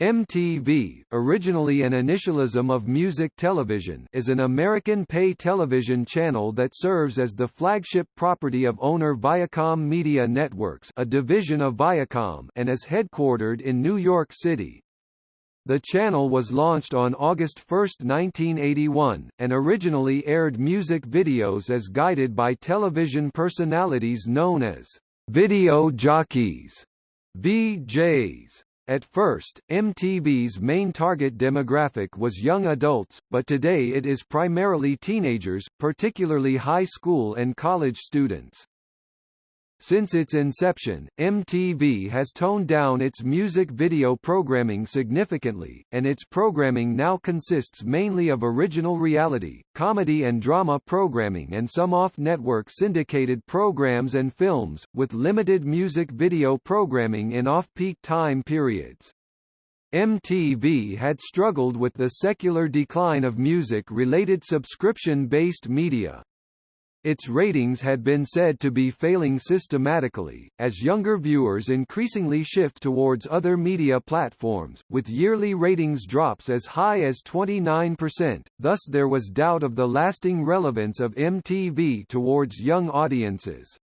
MTV, originally an initialism of Music Television, is an American pay television channel that serves as the flagship property of owner Viacom Media Networks, a division of Viacom, and is headquartered in New York City. The channel was launched on August 1, 1981, and originally aired music videos as guided by television personalities known as video jockeys, VJs. At first, MTV's main target demographic was young adults, but today it is primarily teenagers, particularly high school and college students. Since its inception, MTV has toned down its music video programming significantly, and its programming now consists mainly of original reality, comedy and drama programming and some off-network syndicated programs and films, with limited music video programming in off-peak time periods. MTV had struggled with the secular decline of music-related subscription-based media, its ratings had been said to be failing systematically, as younger viewers increasingly shift towards other media platforms, with yearly ratings drops as high as 29%, thus there was doubt of the lasting relevance of MTV towards young audiences.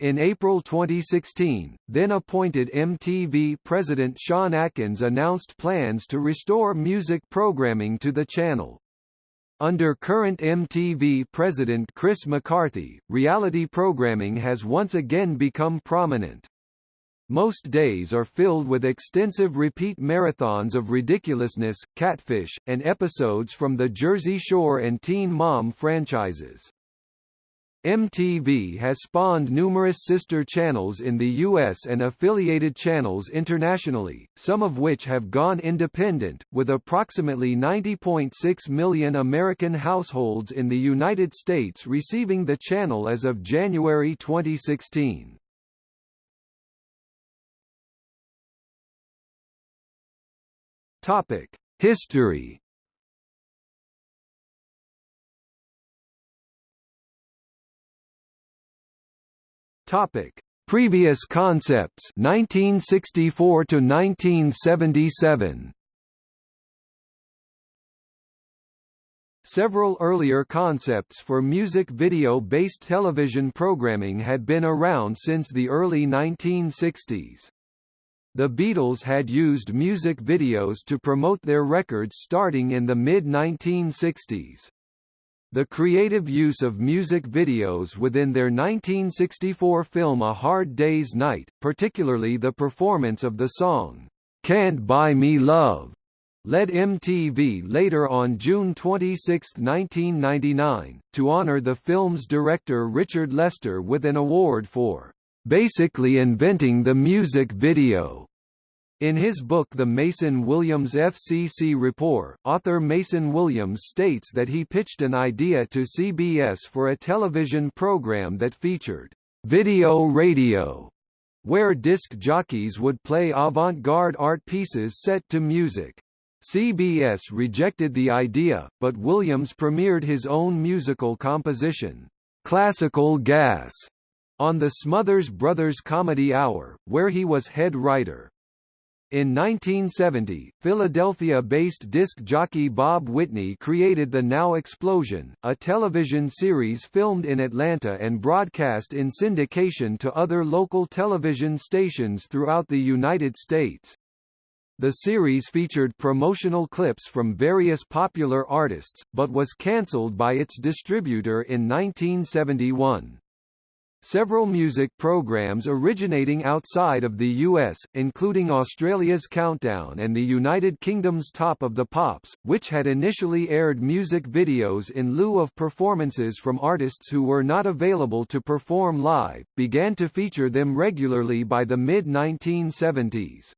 In April 2016, then-appointed MTV president Sean Atkins announced plans to restore music programming to the channel, under current MTV president Chris McCarthy, reality programming has once again become prominent. Most days are filled with extensive repeat marathons of ridiculousness, catfish, and episodes from the Jersey Shore and Teen Mom franchises. MTV has spawned numerous sister channels in the US and affiliated channels internationally, some of which have gone independent, with approximately 90.6 million American households in the United States receiving the channel as of January 2016. Topic: History Topic: Previous concepts 1964 to 1977. Several earlier concepts for music video-based television programming had been around since the early 1960s. The Beatles had used music videos to promote their records starting in the mid-1960s. The creative use of music videos within their 1964 film A Hard Day's Night, particularly the performance of the song, Can't Buy Me Love, led MTV later on June 26, 1999, to honor the film's director Richard Lester with an award for basically inventing the music video. In his book The Mason Williams FCC Report, author Mason Williams states that he pitched an idea to CBS for a television program that featured video radio, where disc jockeys would play avant-garde art pieces set to music. CBS rejected the idea, but Williams premiered his own musical composition, Classical Gas, on the Smothers Brothers Comedy Hour, where he was head writer. In 1970, Philadelphia-based disc jockey Bob Whitney created The Now Explosion, a television series filmed in Atlanta and broadcast in syndication to other local television stations throughout the United States. The series featured promotional clips from various popular artists, but was cancelled by its distributor in 1971. Several music programs originating outside of the US, including Australia's Countdown and the United Kingdom's Top of the Pops, which had initially aired music videos in lieu of performances from artists who were not available to perform live, began to feature them regularly by the mid-1970s.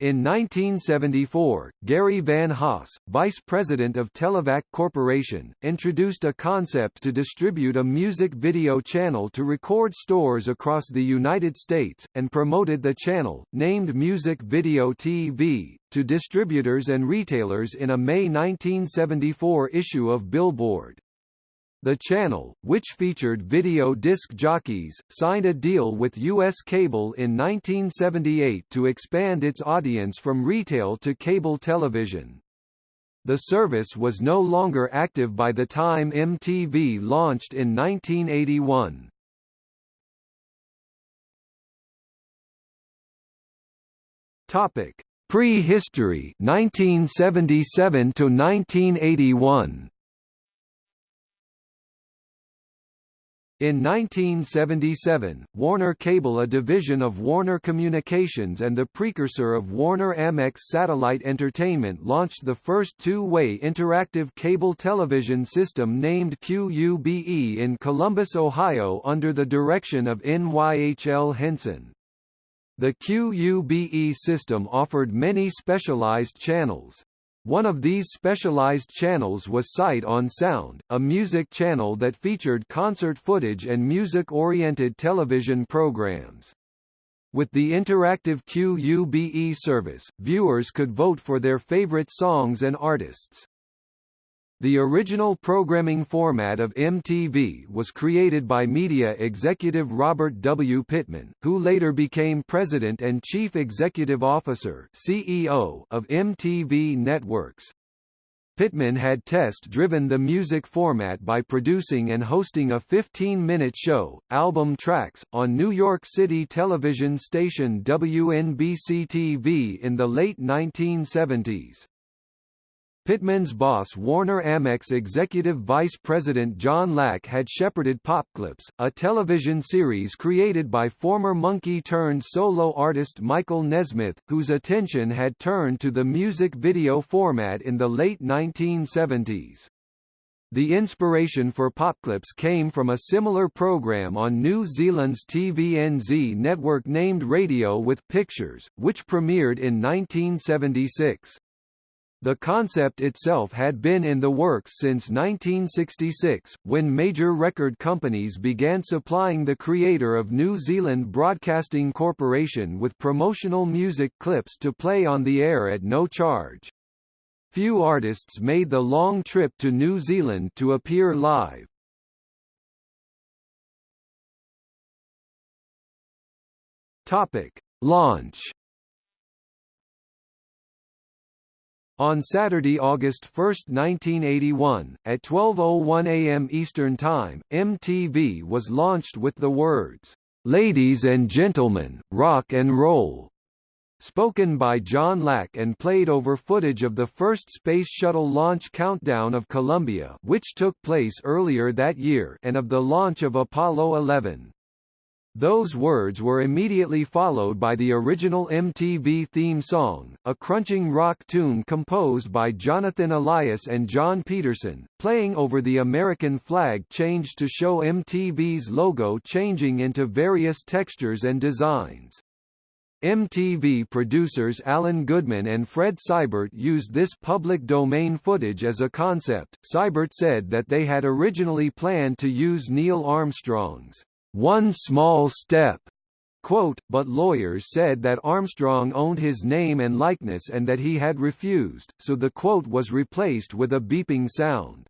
In 1974, Gary Van Haas, vice president of Televac Corporation, introduced a concept to distribute a music video channel to record stores across the United States, and promoted the channel, named Music Video TV, to distributors and retailers in a May 1974 issue of Billboard. The channel, which featured video disc jockeys, signed a deal with U.S. Cable in 1978 to expand its audience from retail to cable television. The service was no longer active by the time MTV launched in 1981. Topic: Pre-history 1977 to 1981. In 1977, Warner Cable a division of Warner Communications and the precursor of Warner Amex Satellite Entertainment launched the first two-way interactive cable television system named QUBE in Columbus, Ohio under the direction of NYHL Henson. The QUBE system offered many specialized channels. One of these specialized channels was Sight on Sound, a music channel that featured concert footage and music-oriented television programs. With the interactive QUBE service, viewers could vote for their favorite songs and artists. The original programming format of MTV was created by media executive Robert W. Pittman, who later became president and chief executive officer CEO of MTV Networks. Pittman had test-driven the music format by producing and hosting a 15-minute show, Album Tracks, on New York City television station WNBC-TV in the late 1970s. Pittman's boss Warner Amex executive vice president John Lack had shepherded Popclips, a television series created by former Monkee-turned-solo artist Michael Nesmith, whose attention had turned to the music video format in the late 1970s. The inspiration for Popclips came from a similar program on New Zealand's TVNZ network named Radio with Pictures, which premiered in 1976. The concept itself had been in the works since 1966, when major record companies began supplying the creator of New Zealand Broadcasting Corporation with promotional music clips to play on the air at no charge. Few artists made the long trip to New Zealand to appear live. Topic. Launch On Saturday, August 1, 1981, at 12.01 a.m. Eastern Time, MTV was launched with the words, "'Ladies and Gentlemen, Rock and Roll' spoken by John Lack and played over footage of the first Space Shuttle launch countdown of Columbia which took place earlier that year and of the launch of Apollo 11. Those words were immediately followed by the original MTV theme song, a crunching rock tune composed by Jonathan Elias and John Peterson, playing over the American flag changed to show MTV's logo changing into various textures and designs. MTV producers Alan Goodman and Fred Seibert used this public domain footage as a concept. Seibert said that they had originally planned to use Neil Armstrong's one small step, quote, but lawyers said that Armstrong owned his name and likeness and that he had refused, so the quote was replaced with a beeping sound.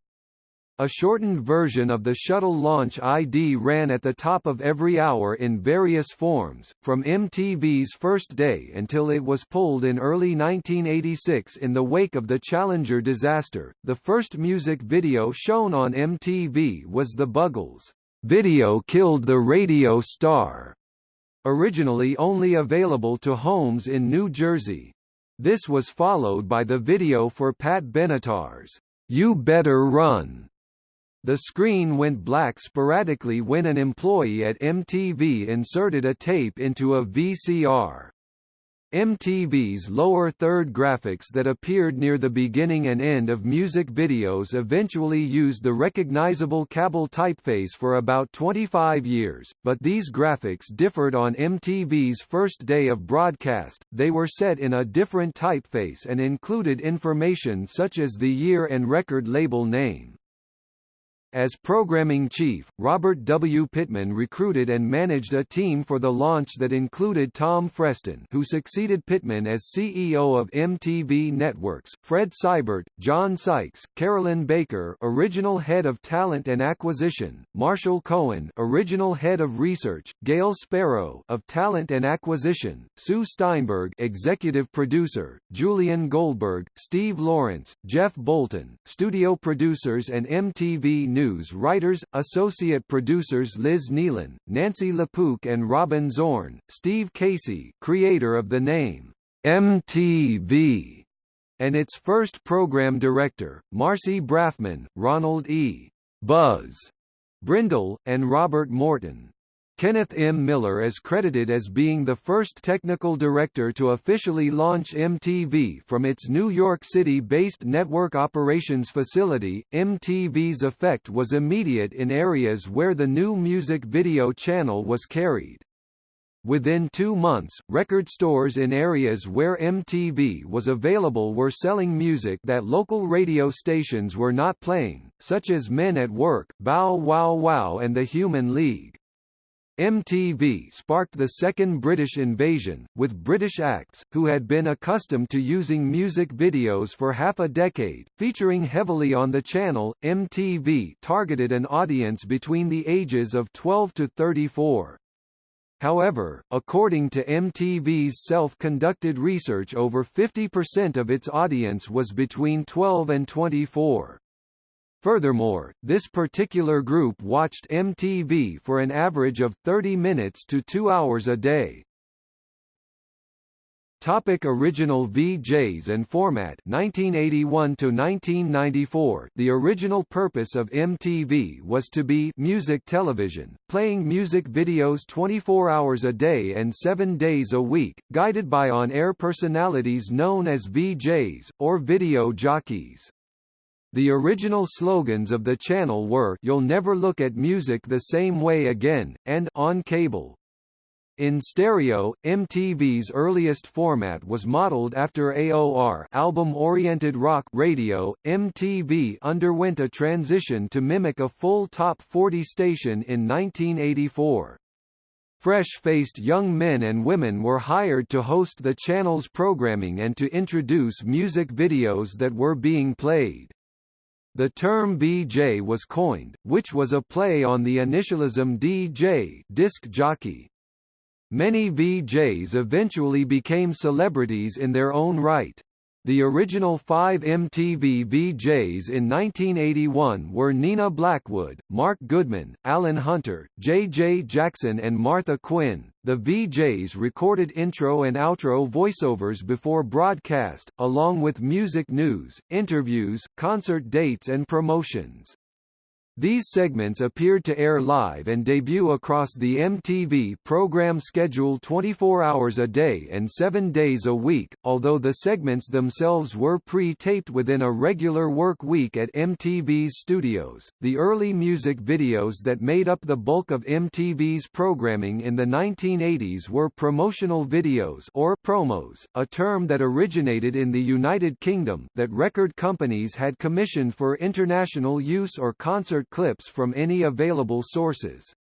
A shortened version of the shuttle launch ID ran at the top of every hour in various forms, from MTV's first day until it was pulled in early 1986 in the wake of the Challenger disaster. The first music video shown on MTV was The Buggles' Video Killed the Radio Star, originally only available to homes in New Jersey. This was followed by the video for Pat Benatar's You Better Run. The screen went black sporadically when an employee at MTV inserted a tape into a VCR. MTV's lower third graphics that appeared near the beginning and end of music videos eventually used the recognizable Kabel typeface for about 25 years, but these graphics differed on MTV's first day of broadcast, they were set in a different typeface and included information such as the year and record label name. As programming chief, Robert W. Pittman recruited and managed a team for the launch that included Tom Freston who succeeded Pittman as CEO of MTV Networks, Fred Seibert, John Sykes, Carolyn Baker original head of talent and acquisition, Marshall Cohen original head of research, Gale Sparrow of talent and acquisition, Sue Steinberg executive producer, Julian Goldberg, Steve Lawrence, Jeff Bolton, studio producers and MTV News News writers, associate producers Liz Nealon, Nancy LaPook and Robin Zorn, Steve Casey creator of the name, MTV, and its first program director, Marcy Braffman, Ronald E. Buzz Brindle, and Robert Morton. Kenneth M. Miller is credited as being the first technical director to officially launch MTV from its New York City-based network operations facility. MTV's effect was immediate in areas where the new music video channel was carried. Within two months, record stores in areas where MTV was available were selling music that local radio stations were not playing, such as Men at Work, Bow Wow Wow and The Human League. MTV sparked the second British invasion, with British acts, who had been accustomed to using music videos for half a decade, featuring heavily on the channel. MTV targeted an audience between the ages of 12 to 34. However, according to MTV's self-conducted research over 50% of its audience was between 12 and 24. Furthermore, this particular group watched MTV for an average of 30 minutes to 2 hours a day. Topic original VJs and format 1981 to 1994 The original purpose of MTV was to be music television playing music videos 24 hours a day and 7 days a week guided by on-air personalities known as VJs or video jockeys the original slogans of the channel were You'll never look at music the same way again, and On Cable. In stereo, MTV's earliest format was modeled after AOR album-oriented rock radio. MTV underwent a transition to mimic a full top 40 station in 1984. Fresh-faced young men and women were hired to host the channel's programming and to introduce music videos that were being played. The term VJ was coined, which was a play on the initialism DJ disc jockey. Many VJs eventually became celebrities in their own right. The original five MTV VJs in 1981 were Nina Blackwood, Mark Goodman, Alan Hunter, J.J. Jackson and Martha Quinn. The VJs recorded intro and outro voiceovers before broadcast, along with music news, interviews, concert dates and promotions. These segments appeared to air live and debut across the MTV program schedule 24 hours a day and 7 days a week, although the segments themselves were pre-taped within a regular work week at MTV's studios. The early music videos that made up the bulk of MTV's programming in the 1980s were promotional videos or promos, a term that originated in the United Kingdom that record companies had commissioned for international use or concert clips from any available sources.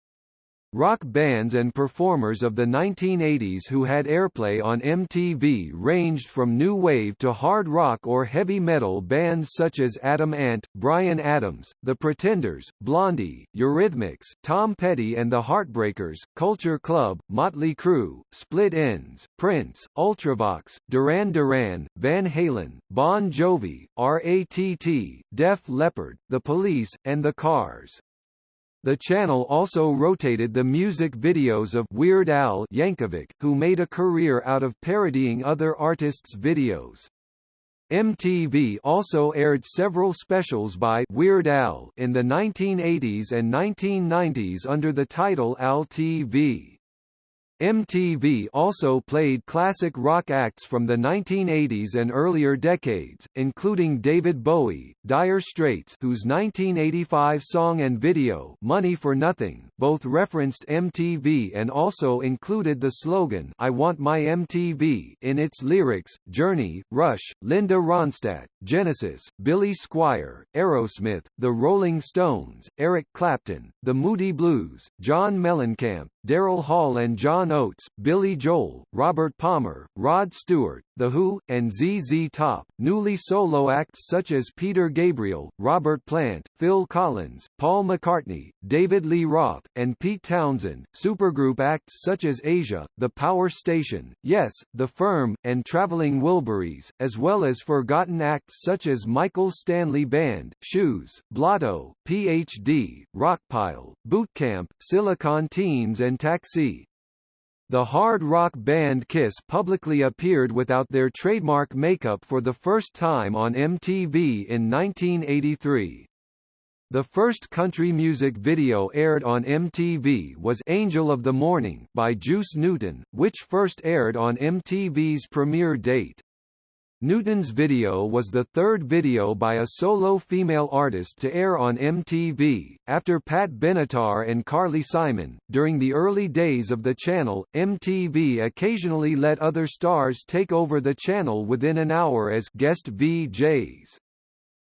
Rock bands and performers of the 1980s who had airplay on MTV ranged from new wave to hard rock or heavy metal bands such as Adam Ant, Bryan Adams, The Pretenders, Blondie, Eurythmics, Tom Petty and the Heartbreakers, Culture Club, Motley Crue, Split Enz, Prince, Ultravox, Duran Duran, Van Halen, Bon Jovi, R.A.T.T., Def Leppard, The Police, and The Cars. The channel also rotated the music videos of Weird Al Yankovic, who made a career out of parodying other artists' videos. MTV also aired several specials by Weird Al in the 1980s and 1990s under the title Al TV. MTV also played classic rock acts from the 1980s and earlier decades, including David Bowie, Dire Straits whose 1985 song and video Money for Nothing both referenced MTV and also included the slogan I Want My MTV in its lyrics, Journey, Rush, Linda Ronstadt, Genesis, Billy Squier, Aerosmith, The Rolling Stones, Eric Clapton, The Moody Blues, John Mellencamp, Daryl Hall and John Oates, Billy Joel, Robert Palmer, Rod Stewart, The Who, and ZZ Top. Newly solo acts such as Peter Gabriel, Robert Plant, Phil Collins, Paul McCartney, David Lee Roth, and Pete Townshend. Supergroup acts such as Asia, The Power Station, Yes, The Firm, and Traveling Wilburys, as well as forgotten acts such as Michael Stanley Band, Shoes, Blotto, PhD, Rockpile, Bootcamp, Silicon Teens and Taxi. The hard rock band Kiss publicly appeared without their trademark makeup for the first time on MTV in 1983. The first country music video aired on MTV was Angel of the Morning by Juice Newton, which first aired on MTV's premiere date. Newton's video was the third video by a solo female artist to air on MTV, after Pat Benatar and Carly Simon. During the early days of the channel, MTV occasionally let other stars take over the channel within an hour as guest VJs.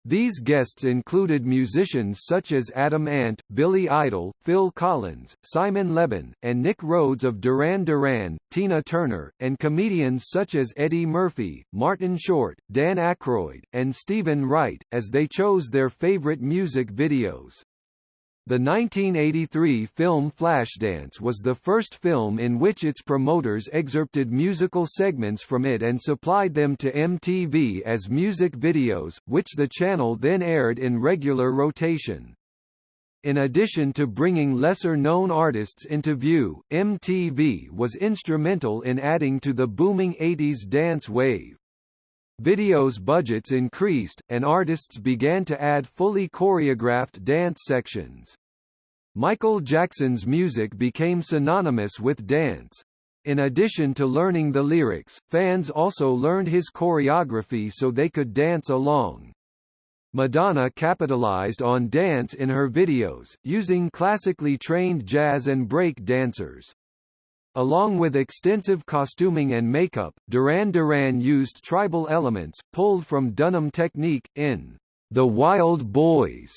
These guests included musicians such as Adam Ant, Billy Idol, Phil Collins, Simon Le Bon, and Nick Rhodes of Duran Duran, Tina Turner, and comedians such as Eddie Murphy, Martin Short, Dan Aykroyd, and Steven Wright, as they chose their favorite music videos. The 1983 film Flashdance was the first film in which its promoters excerpted musical segments from it and supplied them to MTV as music videos, which the channel then aired in regular rotation. In addition to bringing lesser-known artists into view, MTV was instrumental in adding to the booming 80s dance wave. Videos budgets increased, and artists began to add fully choreographed dance sections. Michael Jackson's music became synonymous with dance. In addition to learning the lyrics, fans also learned his choreography so they could dance along. Madonna capitalized on dance in her videos, using classically trained jazz and break dancers. Along with extensive costuming and makeup, Duran Duran used tribal elements, pulled from Dunham technique, in The Wild Boys,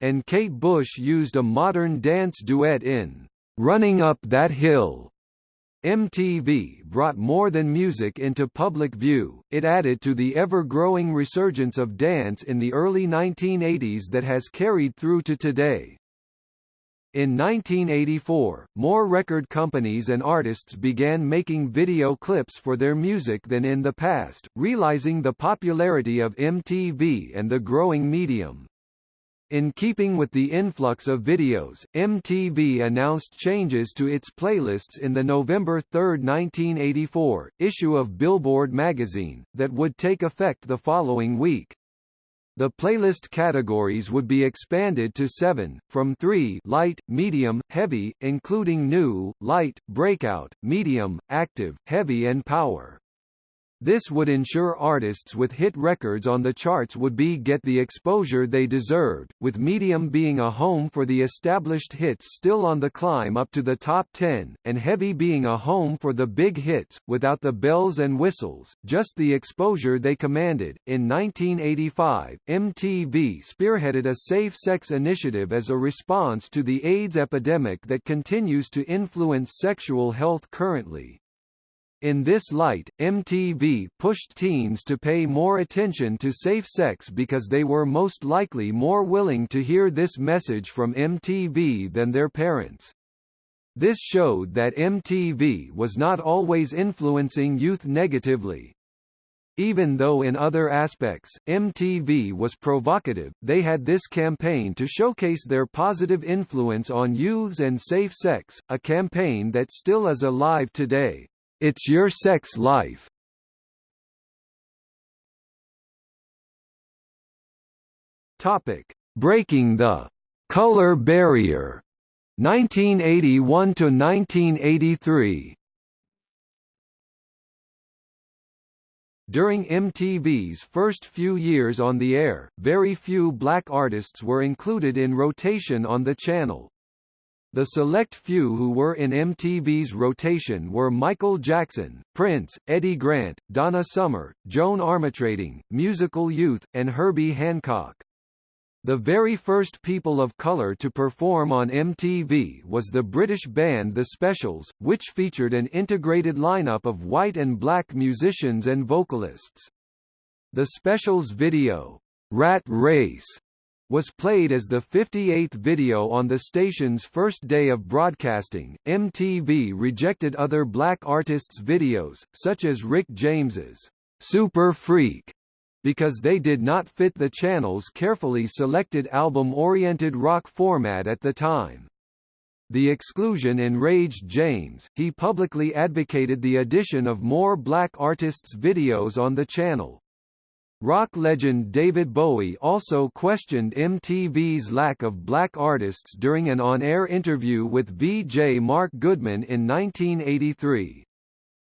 and Kate Bush used a modern dance duet in Running Up That Hill. MTV brought more than music into public view, it added to the ever-growing resurgence of dance in the early 1980s that has carried through to today. In 1984, more record companies and artists began making video clips for their music than in the past, realizing the popularity of MTV and the growing medium. In keeping with the influx of videos, MTV announced changes to its playlists in the November 3, 1984, issue of Billboard magazine, that would take effect the following week. The playlist categories would be expanded to seven, from three light, medium, heavy, including new, light, breakout, medium, active, heavy and power. This would ensure artists with hit records on the charts would be get the exposure they deserved, with Medium being a home for the established hits still on the climb up to the top 10, and Heavy being a home for the big hits, without the bells and whistles, just the exposure they commanded. In 1985, MTV spearheaded a safe sex initiative as a response to the AIDS epidemic that continues to influence sexual health currently. In this light, MTV pushed teens to pay more attention to safe sex because they were most likely more willing to hear this message from MTV than their parents. This showed that MTV was not always influencing youth negatively. Even though in other aspects, MTV was provocative, they had this campaign to showcase their positive influence on youths and safe sex, a campaign that still is alive today. It's your sex life. Topic: Breaking the color barrier. 1981 to 1983. During MTV's first few years on the air, very few black artists were included in rotation on the channel. The select few who were in MTV's rotation were Michael Jackson, Prince, Eddie Grant, Donna Summer, Joan Armatrading, Musical Youth, and Herbie Hancock. The very first people of color to perform on MTV was the British band The Specials, which featured an integrated lineup of white and black musicians and vocalists. The Specials video, Rat Race, was played as the 58th video on the station's first day of broadcasting. MTV rejected other black artists' videos, such as Rick James's Super Freak, because they did not fit the channel's carefully selected album-oriented rock format at the time. The exclusion enraged James, he publicly advocated the addition of more black artists' videos on the channel. Rock legend David Bowie also questioned MTV's lack of black artists during an on-air interview with VJ Mark Goodman in 1983.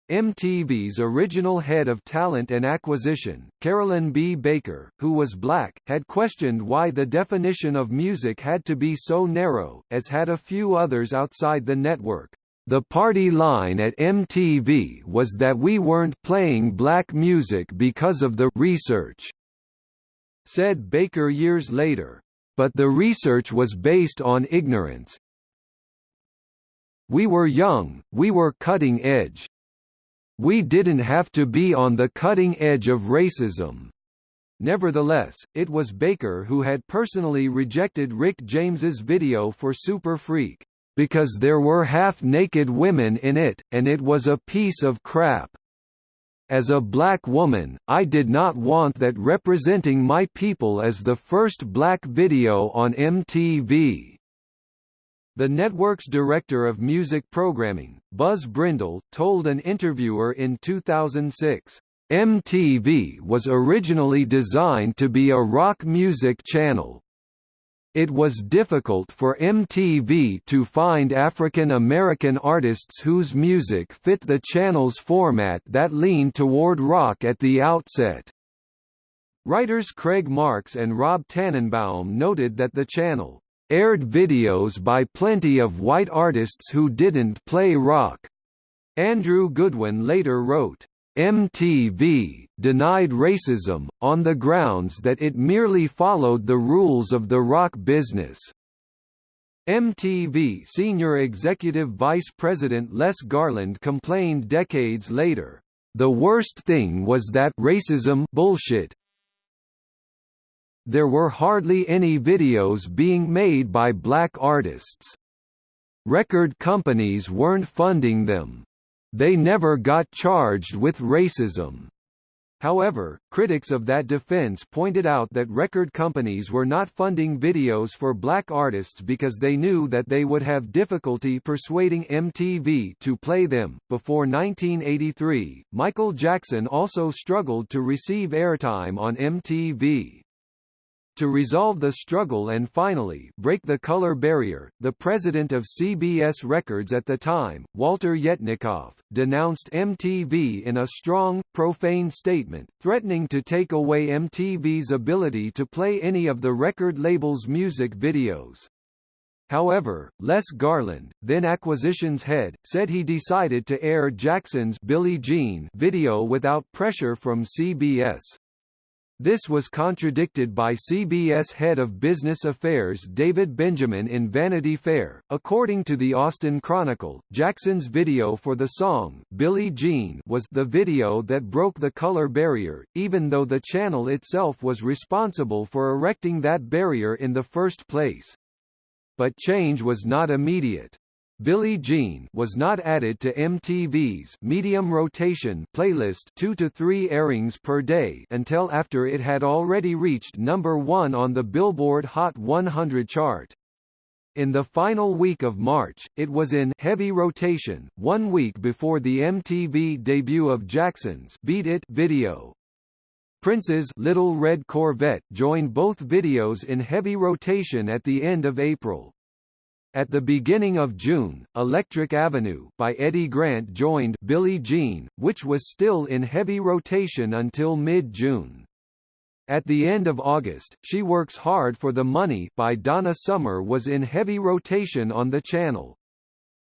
MTV's original head of talent and acquisition, Carolyn B. Baker, who was black, had questioned why the definition of music had to be so narrow, as had a few others outside the network. The party line at MTV was that we weren't playing black music because of the research, said Baker years later. But the research was based on ignorance. We were young, we were cutting edge. We didn't have to be on the cutting edge of racism. Nevertheless, it was Baker who had personally rejected Rick James's video for Super Freak, because there were half-naked women in it, and it was a piece of crap. As a black woman, I did not want that representing my people as the first black video on MTV. The network's director of music programming, Buzz Brindle, told an interviewer in 2006, MTV was originally designed to be a rock music channel. It was difficult for MTV to find African American artists whose music fit the channel's format that leaned toward rock at the outset. Writers Craig Marks and Rob Tannenbaum noted that the channel aired videos by plenty of white artists who didn't play rock. Andrew Goodwin later wrote, MTV denied racism, on the grounds that it merely followed the rules of the rock business. MTV senior executive vice president Les Garland complained decades later, "The worst thing was that racism bullshit there were hardly any videos being made by black artists. Record companies weren't funding them. They never got charged with racism. However, critics of that defense pointed out that record companies were not funding videos for black artists because they knew that they would have difficulty persuading MTV to play them. Before 1983, Michael Jackson also struggled to receive airtime on MTV. To resolve the struggle and finally break the color barrier, the president of CBS Records at the time, Walter Yetnikoff, denounced MTV in a strong, profane statement, threatening to take away MTV's ability to play any of the record label's music videos. However, Les Garland, then acquisitions head, said he decided to air Jackson's Billie Jean video without pressure from CBS. This was contradicted by CBS head of business affairs David Benjamin in Vanity Fair. According to the Austin Chronicle, Jackson's video for the song, Billie Jean was the video that broke the color barrier, even though the channel itself was responsible for erecting that barrier in the first place. But change was not immediate. Billie Jean was not added to MTV's medium rotation playlist 2 to 3 airings per day until after it had already reached number 1 on the Billboard Hot 100 chart. In the final week of March, it was in heavy rotation, one week before the MTV debut of Jackson's Beat It video. Prince's Little Red Corvette joined both videos in heavy rotation at the end of April. At the beginning of June, Electric Avenue by Eddie Grant joined Billie Jean, which was still in heavy rotation until mid-June. At the end of August, She Works Hard for the Money by Donna Summer was in heavy rotation on the channel.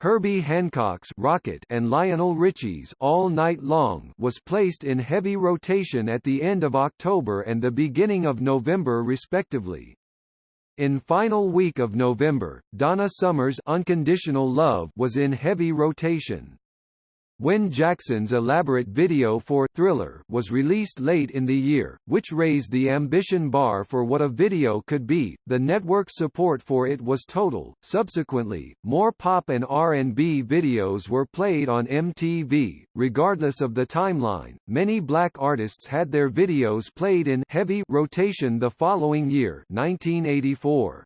Herbie Hancock's Rocket and Lionel Richie's All Night Long was placed in heavy rotation at the end of October and the beginning of November respectively. In final week of November, Donna Summer's Unconditional Love was in heavy rotation. When Jackson's elaborate video for Thriller was released late in the year, which raised the ambition bar for what a video could be, the network's support for it was total. Subsequently, more pop and R&B videos were played on MTV. Regardless of the timeline, many black artists had their videos played in heavy rotation the following year, 1984.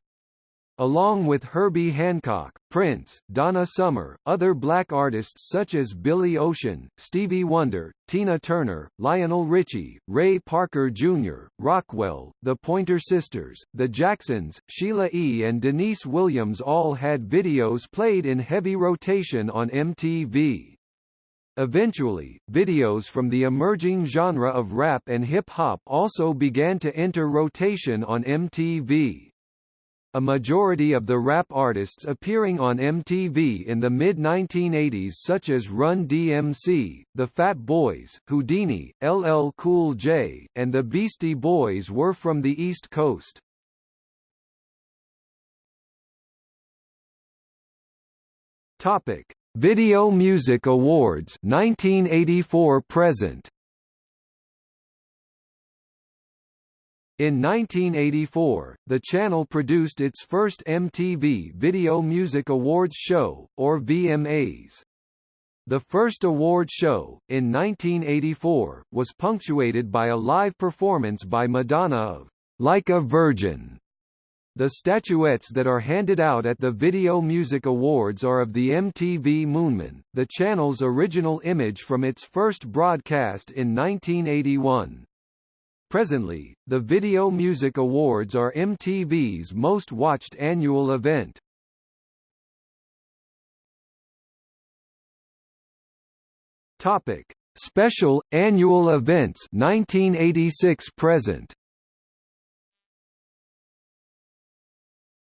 Along with Herbie Hancock, Prince, Donna Summer, other black artists such as Billy Ocean, Stevie Wonder, Tina Turner, Lionel Richie, Ray Parker Jr., Rockwell, the Pointer Sisters, the Jacksons, Sheila E. and Deniece Williams all had videos played in heavy rotation on MTV. Eventually, videos from the emerging genre of rap and hip-hop also began to enter rotation on MTV. A majority of the rap artists appearing on MTV in the mid-1980s such as Run DMC, The Fat Boys, Whodini, LL Cool J, and the Beastie Boys were from the East Coast. Topic: Video Music Awards 1984 present. In 1984, the channel produced its first MTV Video Music Awards show, or VMAs. The first award show, in 1984, was punctuated by a live performance by Madonna of Like a Virgin. The statuettes that are handed out at the Video Music Awards are of the MTV Moonman, the channel's original image from its first broadcast in 1981. Presently, the Video Music Awards are MTV's most watched annual event. Topic: Special Annual Events 1986 present.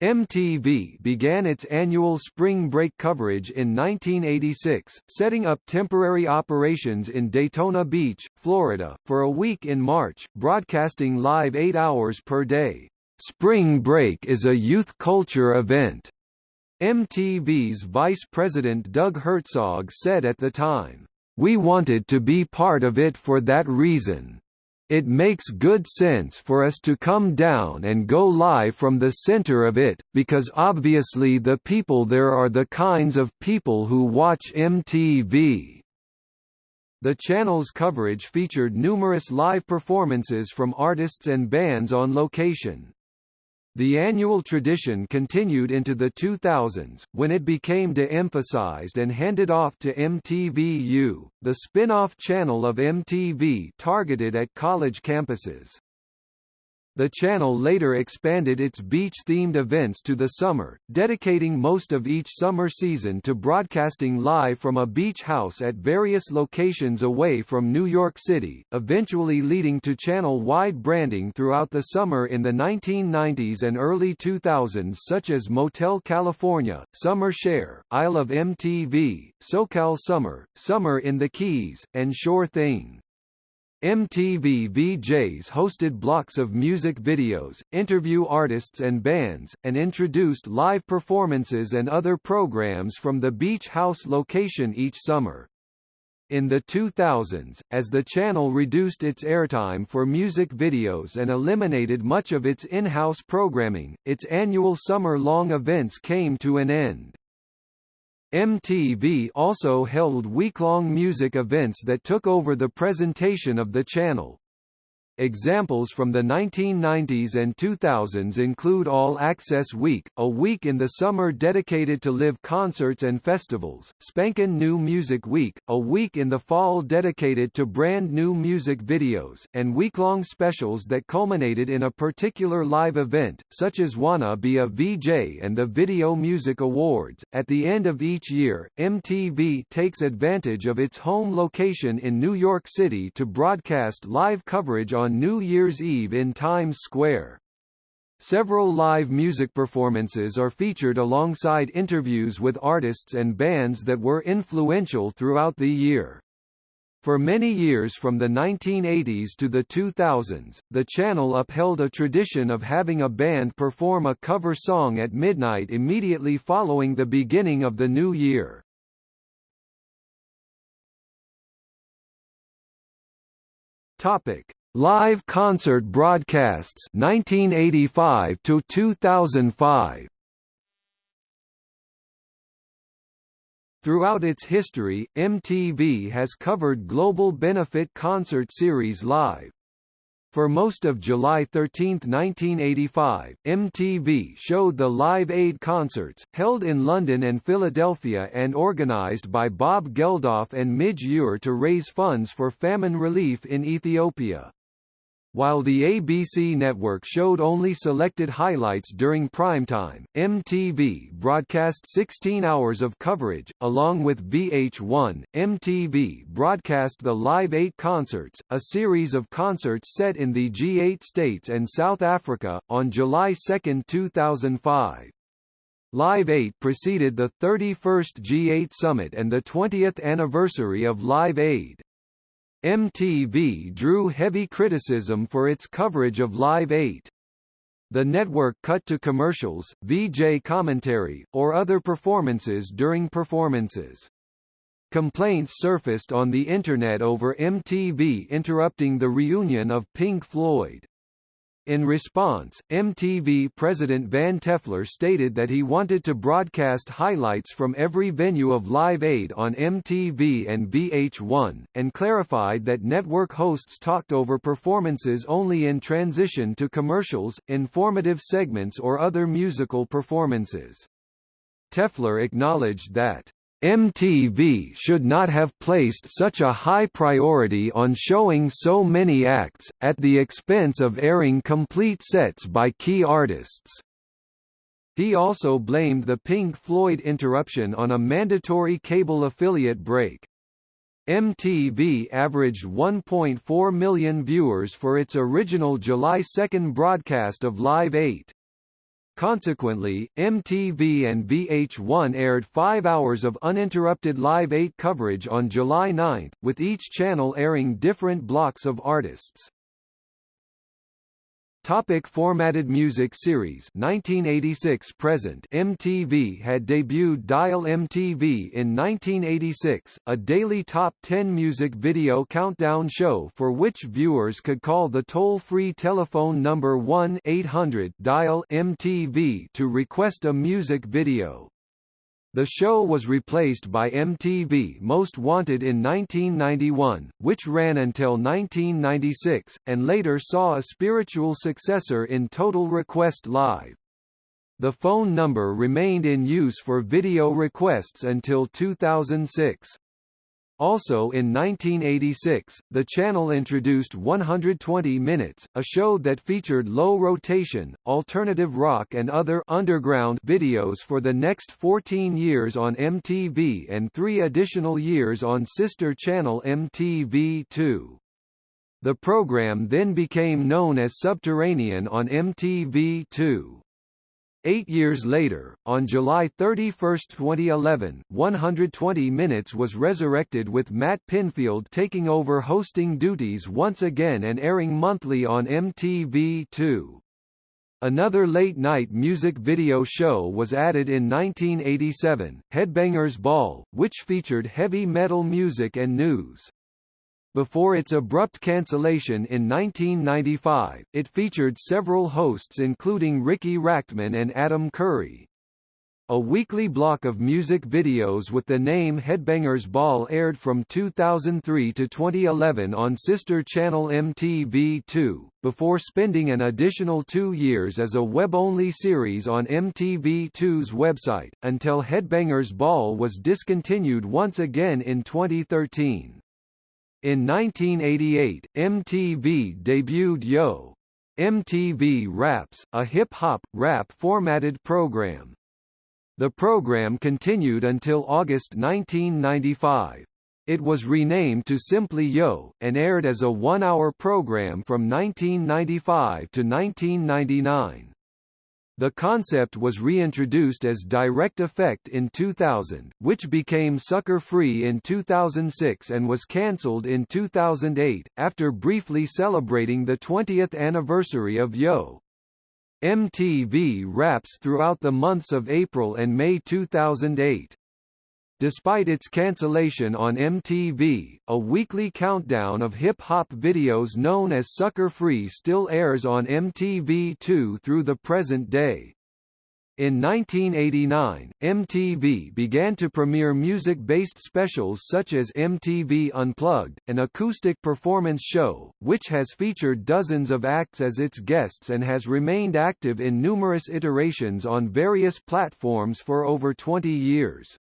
MTV began its annual spring break coverage in 1986, setting up temporary operations in Daytona Beach, Florida, for a week in March, broadcasting live eight hours per day. Spring Break is a youth culture event. MTV's vice president Doug Herzog said at the time, We wanted to be part of it for that reason. It makes good sense for us to come down and go live from the center of it, because obviously the people there are the kinds of people who watch MTV. The channel's coverage featured numerous live performances from artists and bands on location. The annual tradition continued into the 2000s, when it became de-emphasized and handed off to MTVU, the spin-off channel of MTV targeted at college campuses. The channel later expanded its beach-themed events to the summer, dedicating most of each summer season to broadcasting live from a beach house at various locations away from New York City, eventually leading to channel-wide branding throughout the summer in the 1990s and early 2000s such as Motel California, Summer Share, Isle of MTV, SoCal Summer, Summer in the Keys, and Sure Thing. MTV VJs hosted blocks of music videos, interview artists and bands, and introduced live performances and other programs from the beach house location each summer. In the 2000s, as the channel reduced its airtime for music videos and eliminated much of its in-house programming, its annual summer-long events came to an end. MTV also held week-long music events that took over the presentation of the channel. Examples from the 1990s and 2000s include All Access Week, a week in the summer dedicated to live concerts and festivals, Spankin' New Music Week, a week in the fall dedicated to brand new music videos, and week-long specials that culminated in a particular live event, such as Wanna Be a VJ and the Video Music Awards. At the end of each year, MTV takes advantage of its home location in New York City to broadcast live coverage on on New Year's Eve in Times Square. Several live music performances are featured alongside interviews with artists and bands that were influential throughout the year. For many years from the 1980s to the 2000s, the channel upheld a tradition of having a band perform a cover song at midnight immediately following the beginning of the new year. Topic: Live concert broadcasts 1985 to 2005 Throughout its history, MTV has covered global benefit concert series live. For most of July 13, 1985, MTV showed the Live Aid concerts, held in London and Philadelphia and organised by Bob Geldof and Midge Ure to raise funds for famine relief in Ethiopia. While the ABC network showed only selected highlights during primetime, MTV broadcast 16 hours of coverage. Along with VH1, MTV broadcast the Live 8 concerts, a series of concerts set in the G8 states and South Africa, on July 2, 2005. Live 8 preceded the 31st G8 Summit and the 20th anniversary of Live Aid. MTV drew heavy criticism for its coverage of Live 8. The network cut to commercials, VJ commentary, or other performances during performances. Complaints surfaced on the Internet over MTV interrupting the reunion of Pink Floyd. In response, MTV president Van Toffler stated that he wanted to broadcast highlights from every venue of Live Aid on MTV and VH1, and clarified that network hosts talked over performances only in transition to commercials, informative segments or other musical performances. Toffler acknowledged that MTV should not have placed such a high priority on showing so many acts, at the expense of airing complete sets by key artists. He also blamed the Pink Floyd interruption on a mandatory cable affiliate break. MTV averaged 1.4 million viewers for its original July 2 broadcast of Live 8. Consequently, MTV and VH1 aired five hours of uninterrupted Live 8 coverage on July 9, with each channel airing different blocks of artists. Topic formatted music series 1986 present MTV had debuted Dial MTV in 1986, a daily top 10 music video countdown show for which viewers could call the toll-free telephone number 1-800-DIAL-MTV to request a music video. The show was replaced by MTV Most Wanted in 1991, which ran until 1996, and later saw a spiritual successor in Total Request Live. The phone number remained in use for video requests until 2006. Also in 1986, the channel introduced 120 Minutes, a show that featured low rotation, alternative rock and other underground videos for the next 14 years on MTV and three additional years on sister channel MTV2. The program then became known as Subterranean on MTV2. Eight years later, on July 31, 2011, 120 Minutes was resurrected with Matt Pinfield taking over hosting duties once again and airing monthly on MTV2. Another late-night music video show was added in 1987, Headbangers Ball, which featured heavy metal music and news. Before its abrupt cancellation in 1995, it featured several hosts including Ricky Rachtman and Adam Curry. A weekly block of music videos with the name Headbangers Ball aired from 2003 to 2011 on sister channel MTV2, before spending an additional two years as a web-only series on MTV2's website, until Headbangers Ball was discontinued once again in 2013. In 1988, MTV debuted Yo! MTV Raps, a hip-hop, rap formatted program. The program continued until August 1995. It was renamed to simply Yo! and aired as a one-hour program from 1995 to 1999. The concept was reintroduced as Direct Effect in 2000, which became sucker-free in 2006 and was cancelled in 2008, after briefly celebrating the 20th anniversary of Yo! MTV Raps throughout the months of April and May 2008. Despite its cancellation on MTV, a weekly countdown of hip-hop videos known as Sucker Free still airs on MTV2 through the present day. In 1989, MTV began to premiere music-based specials such as MTV Unplugged, an acoustic performance show, which has featured dozens of acts as its guests and has remained active in numerous iterations on various platforms for over 20 years.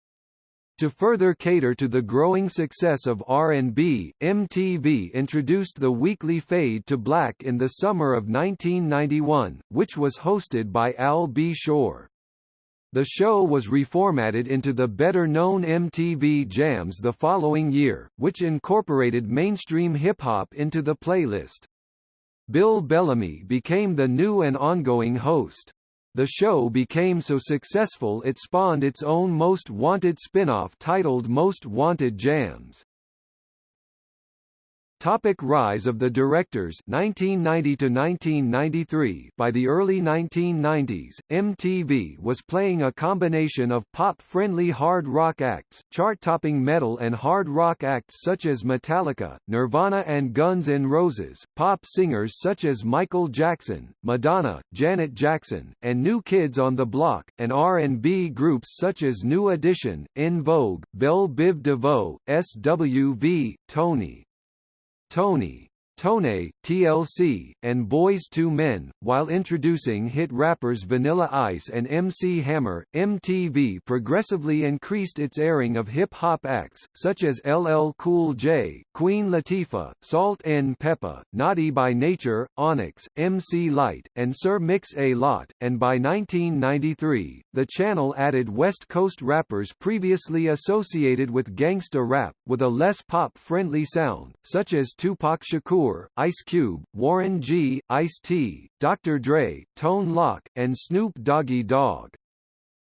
To further cater to the growing success of R&B, MTV introduced the weekly Fade to Black in the summer of 1991, which was hosted by Al B. Sure. The show was reformatted into the better-known MTV Jams the following year, which incorporated mainstream hip-hop into the playlist. Bill Bellamy became the new and ongoing host. The show became so successful it spawned its own Most Wanted spin-off titled Most Wanted Jams. Topic rise of the directors 1990 to 1993 By the early 1990s, MTV was playing a combination of pop-friendly hard rock acts, chart-topping metal and hard rock acts such as Metallica, Nirvana and Guns N' Roses, pop singers such as Michael Jackson, Madonna, Janet Jackson, and New Kids on the Block, and R&B groups such as New Edition, In Vogue, Belle Biv DeVoe, SWV, Tony, Tony, Tone, TLC, and Boyz II Men, while introducing hit rappers Vanilla Ice and MC Hammer. MTV progressively increased its airing of hip-hop acts, such as LL Cool J, Queen Latifah, Salt-N-Pepa, Naughty by Nature, Onyx, MC Lyte, and Sir Mix-a-Lot, and by 1993, the channel added West Coast rappers previously associated with gangsta rap, with a less pop-friendly sound, such as Tupac Shakur Ice Cube, Warren G, Ice-T, Dr. Dre, Tone Loc, and Snoop Doggy Dogg.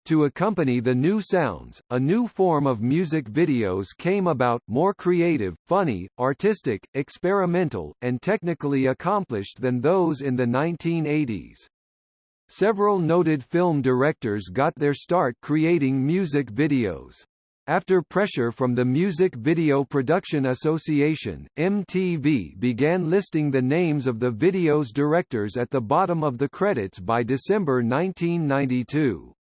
To accompany the new sounds, a new form of music videos came about, more creative, funny, artistic, experimental, and technically accomplished than those in the 1980s. Several noted film directors got their start creating music videos. After pressure from the Music Video Production Association, MTV began listing the names of the video's directors at the bottom of the credits by December 1992.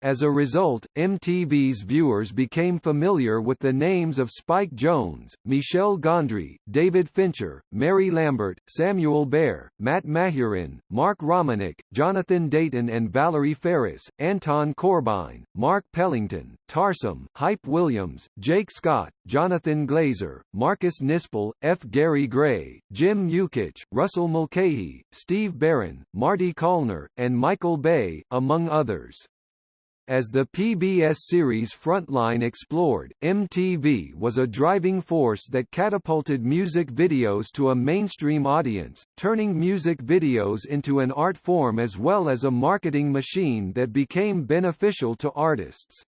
As a result, MTV's viewers became familiar with the names of Spike Jonze, Michel Gondry, David Fincher, Mary Lambert, Samuel Bayer, Matt Mahurin, Mark Romanek, Jonathan Dayton and Valerie Faris, Anton Corbijn, Mark Pellington, Tarsem, Hype Williams, Jake Scott, Jonathan Glazer, Marcus Nispel, F. Gary Gray, Jim Yukich, Russell Mulcahy, Steve Barron, Marty Callner, and Michael Bay, among others. As the PBS series Frontline explored, MTV was a driving force that catapulted music videos to a mainstream audience, turning music videos into an art form as well as a marketing machine that became beneficial to artists.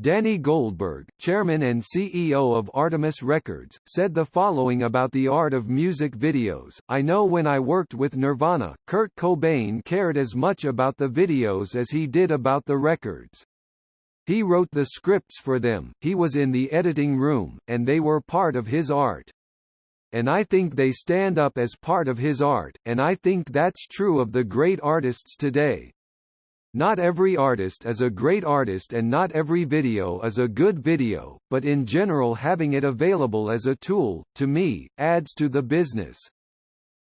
Danny Goldberg, chairman and CEO of Artemis Records, said the following about the art of music videos, I know when I worked with Nirvana, Kurt Cobain cared as much about the videos as he did about the records. He wrote the scripts for them, he was in the editing room, and they were part of his art. And I think they stand up as part of his art, and I think that's true of the great artists today. Not every artist is a great artist and not every video is a good video, but in general having it available as a tool, to me, adds to the business.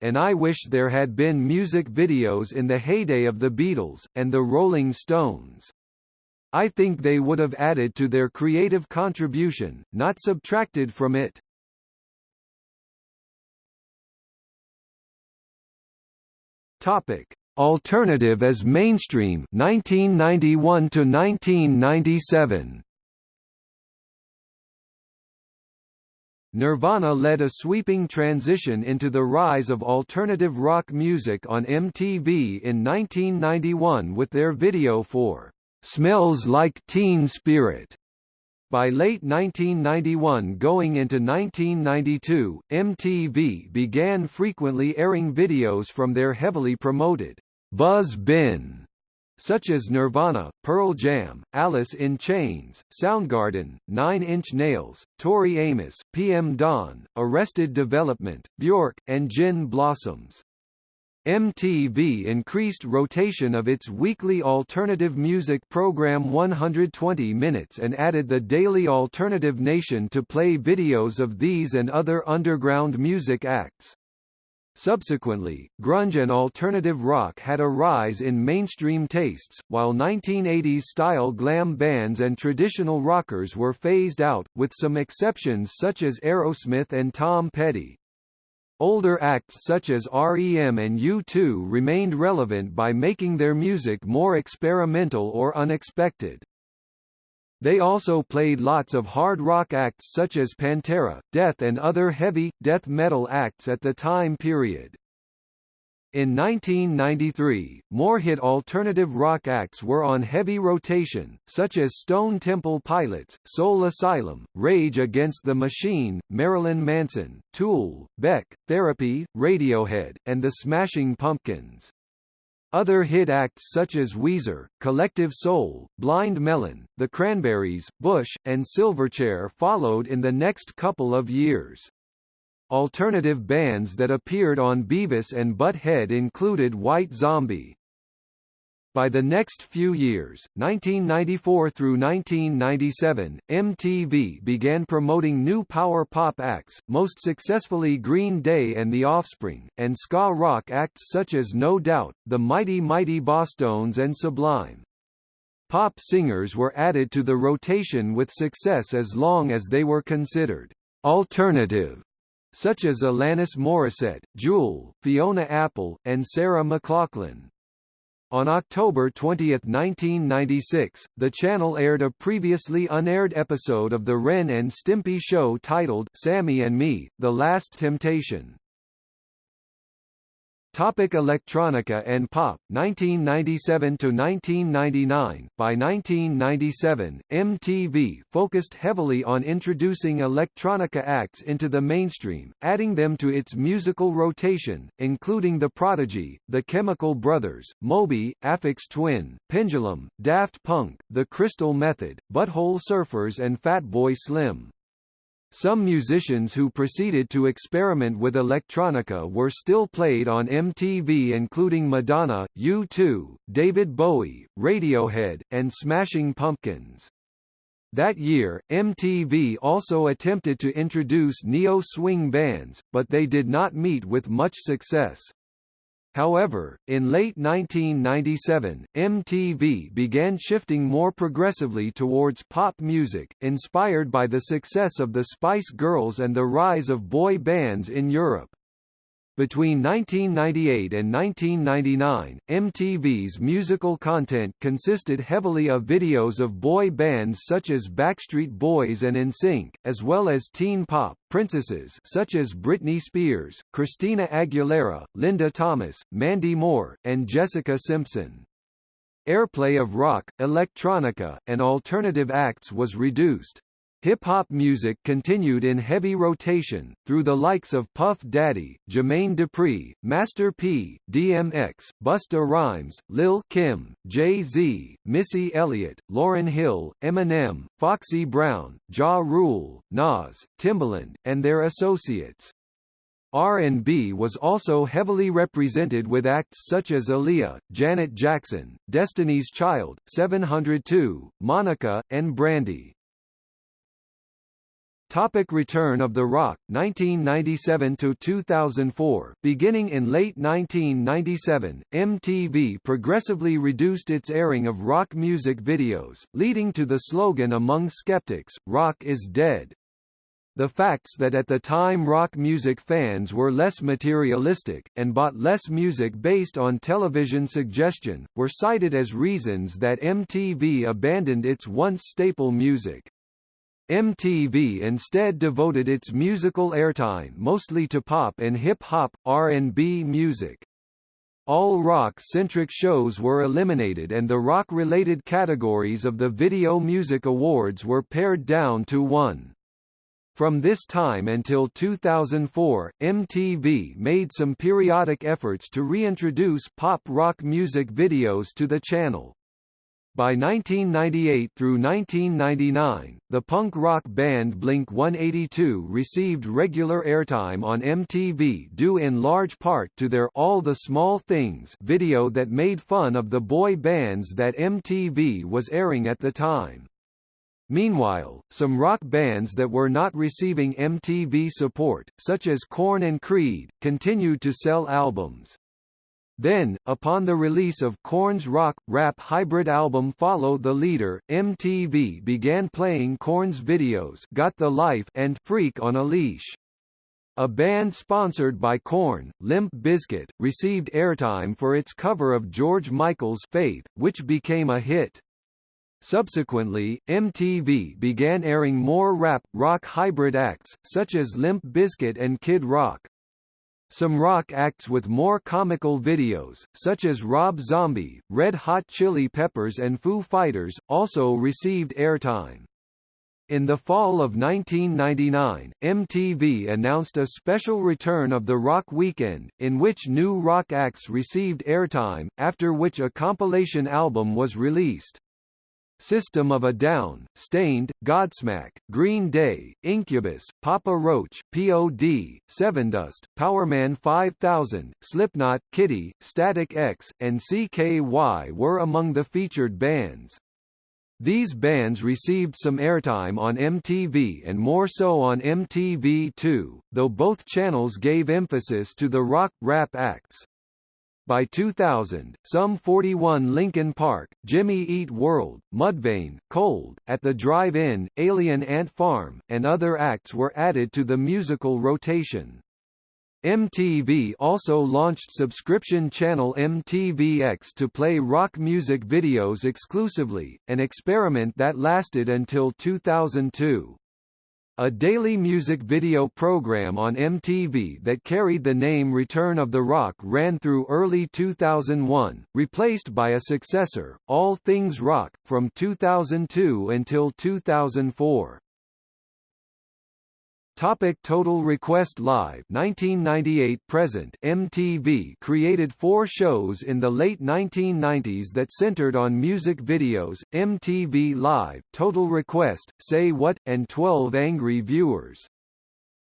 And I wish there had been music videos in the heyday of the Beatles, and the Rolling Stones. I think they would have added to their creative contribution, not subtracted from it. Topic: Alternative as mainstream 1991 to 1997 Nirvana led a sweeping transition into the rise of alternative rock music on MTV in 1991 with their video for "Smells Like Teen Spirit". By late 1991 going into 1992, MTV began frequently airing videos from their heavily promoted Buzz Bin, such as Nirvana, Pearl Jam, Alice in Chains, Soundgarden, Nine Inch Nails, Tori Amos, PM Dawn, Arrested Development, Bjork, and Gin Blossoms. MTV increased rotation of its weekly alternative music program 120 Minutes and added the Daily Alternative Nation to play videos of these and other underground music acts. Subsequently, grunge and alternative rock had a rise in mainstream tastes, while 1980s-style glam bands and traditional rockers were phased out, with some exceptions such as Aerosmith and Tom Petty. Older acts such as REM and U2 remained relevant by making their music more experimental or unexpected. They also played lots of hard rock acts such as Pantera, Death and other heavy, death metal acts at the time period. In 1993, more hit alternative rock acts were on heavy rotation, such as Stone Temple Pilots, Soul Asylum, Rage Against the Machine, Marilyn Manson, Tool, Beck, Therapy, Radiohead, and the Smashing Pumpkins. Other hit acts such as Weezer, Collective Soul, Blind Melon, The Cranberries, Bush, and Silverchair followed in the next couple of years. Alternative bands that appeared on Beavis and Butt-Head included White Zombie. By the next few years, 1994 through 1997, MTV began promoting new power pop acts, most successfully Green Day and The Offspring, and ska rock acts such as No Doubt, The Mighty Mighty Bosstones and Sublime. Pop singers were added to the rotation with success as long as they were considered alternative such as Alanis Morissette, Jewel, Fiona Apple, and Sarah McLachlan. On October 20, 1996, the channel aired a previously unaired episode of the Ren and Stimpy show titled Sammy and Me, The Last Temptation. Topic electronica and pop 1997 to 1999 By 1997 MTV focused heavily on introducing electronica acts into the mainstream adding them to its musical rotation including The Prodigy The Chemical Brothers Moby Aphex Twin Pendulum Daft Punk The Crystal Method Butthole Surfers and Fatboy Slim some musicians who proceeded to experiment with electronica were still played on MTV including Madonna, U2, David Bowie, Radiohead, and Smashing Pumpkins. That year, MTV also attempted to introduce neo-swing bands, but they did not meet with much success. However, in late 1997, MTV began shifting more progressively towards pop music, inspired by the success of the Spice Girls and the rise of boy bands in Europe. Between 1998 and 1999, MTV's musical content consisted heavily of videos of boy bands such as Backstreet Boys and NSYNC, as well as teen pop princesses such as Britney Spears, Christina Aguilera, Linda Thomas, Mandy Moore, and Jessica Simpson. Airplay of rock, electronica, and alternative acts was reduced. Hip-hop music continued in heavy rotation, through the likes of Puff Daddy, Jermaine Dupri, Master P, DMX, Busta Rhymes, Lil Kim, Jay-Z, Missy Elliott, Lauryn Hill, Eminem, Foxy Brown, Ja Rule, Nas, Timbaland, and their associates. R&B was also heavily represented with acts such as Aaliyah, Janet Jackson, Destiny's Child, 702, Monica, and Brandy. Topic Return of the Rock 1997 to 2004 Beginning in late 1997 MTV progressively reduced its airing of rock music videos leading to the slogan among skeptics rock is dead the facts that at the time rock music fans were less materialistic, and bought less music based on television suggestion, were cited as reasons that MTV abandoned its once staple music. MTV instead devoted its musical airtime mostly to pop and hip-hop, R&B music. All rock-centric shows were eliminated and the rock-related categories of the Video Music Awards were pared down to one. From this time until 2004, MTV made some periodic efforts to reintroduce pop rock music videos to the channel. By 1998 through 1999, the punk rock band Blink-182 received regular airtime on MTV due in large part to their All the Small Things video that made fun of the boy bands that MTV was airing at the time. Meanwhile, some rock bands that were not receiving MTV support, such as Korn and Creed, continued to sell albums. Then, upon the release of Korn's rock-rap hybrid album Follow the Leader, MTV began playing Korn's videos Got the Life and Freak on a Leash. A band sponsored by Korn, Limp Bizkit, received airtime for its cover of George Michael's Faith, which became a hit. Subsequently, MTV began airing more rap, rock hybrid acts, such as Limp Bizkit and Kid Rock. Some rock acts with more comical videos, such as Rob Zombie, Red Hot Chili Peppers and Foo Fighters, also received airtime. In the fall of 1999, MTV announced a special return of the Rock Weekend, in which new rock acts received airtime, after which a compilation album was released. System of a Down, Staind, Godsmack, Green Day, Incubus, Papa Roach, P.O.D., Sevendust, Powerman 5000, Slipknot, Kittie, Static X, and CKY were among the featured bands. These bands received some airtime on MTV and more so on MTV2, though both channels gave emphasis to the rock, rap acts. By 2000, Sum 41 Linkin Park, Jimmy Eat World, Mudvayne, Cold, At the Drive-In, Alien Ant Farm, and other acts were added to the musical rotation. MTV also launched subscription channel MTVX to play rock music videos exclusively, an experiment that lasted until 2002. A daily music video program on MTV that carried the name Return of the Rock ran through early 2001, replaced by a successor, All Things Rock, from 2002 until 2004. Topic Total Request Live 1998 present MTV created four shows in the late 1990s that centered on music videos, MTV Live, Total Request, Say What, and 12 Angry Viewers.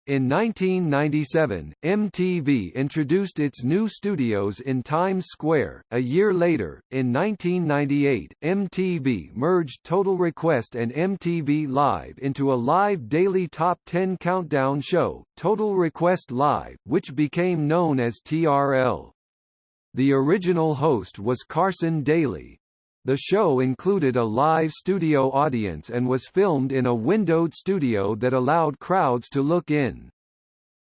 In 1997, MTV introduced its new studios in Times Square. A year later, in 1998, MTV merged Total Request and MTV Live into a live daily top 10 countdown show, Total Request Live, which became known as TRL. The original host was Carson Daly, the show included a live studio audience and was filmed in a windowed studio that allowed crowds to look in.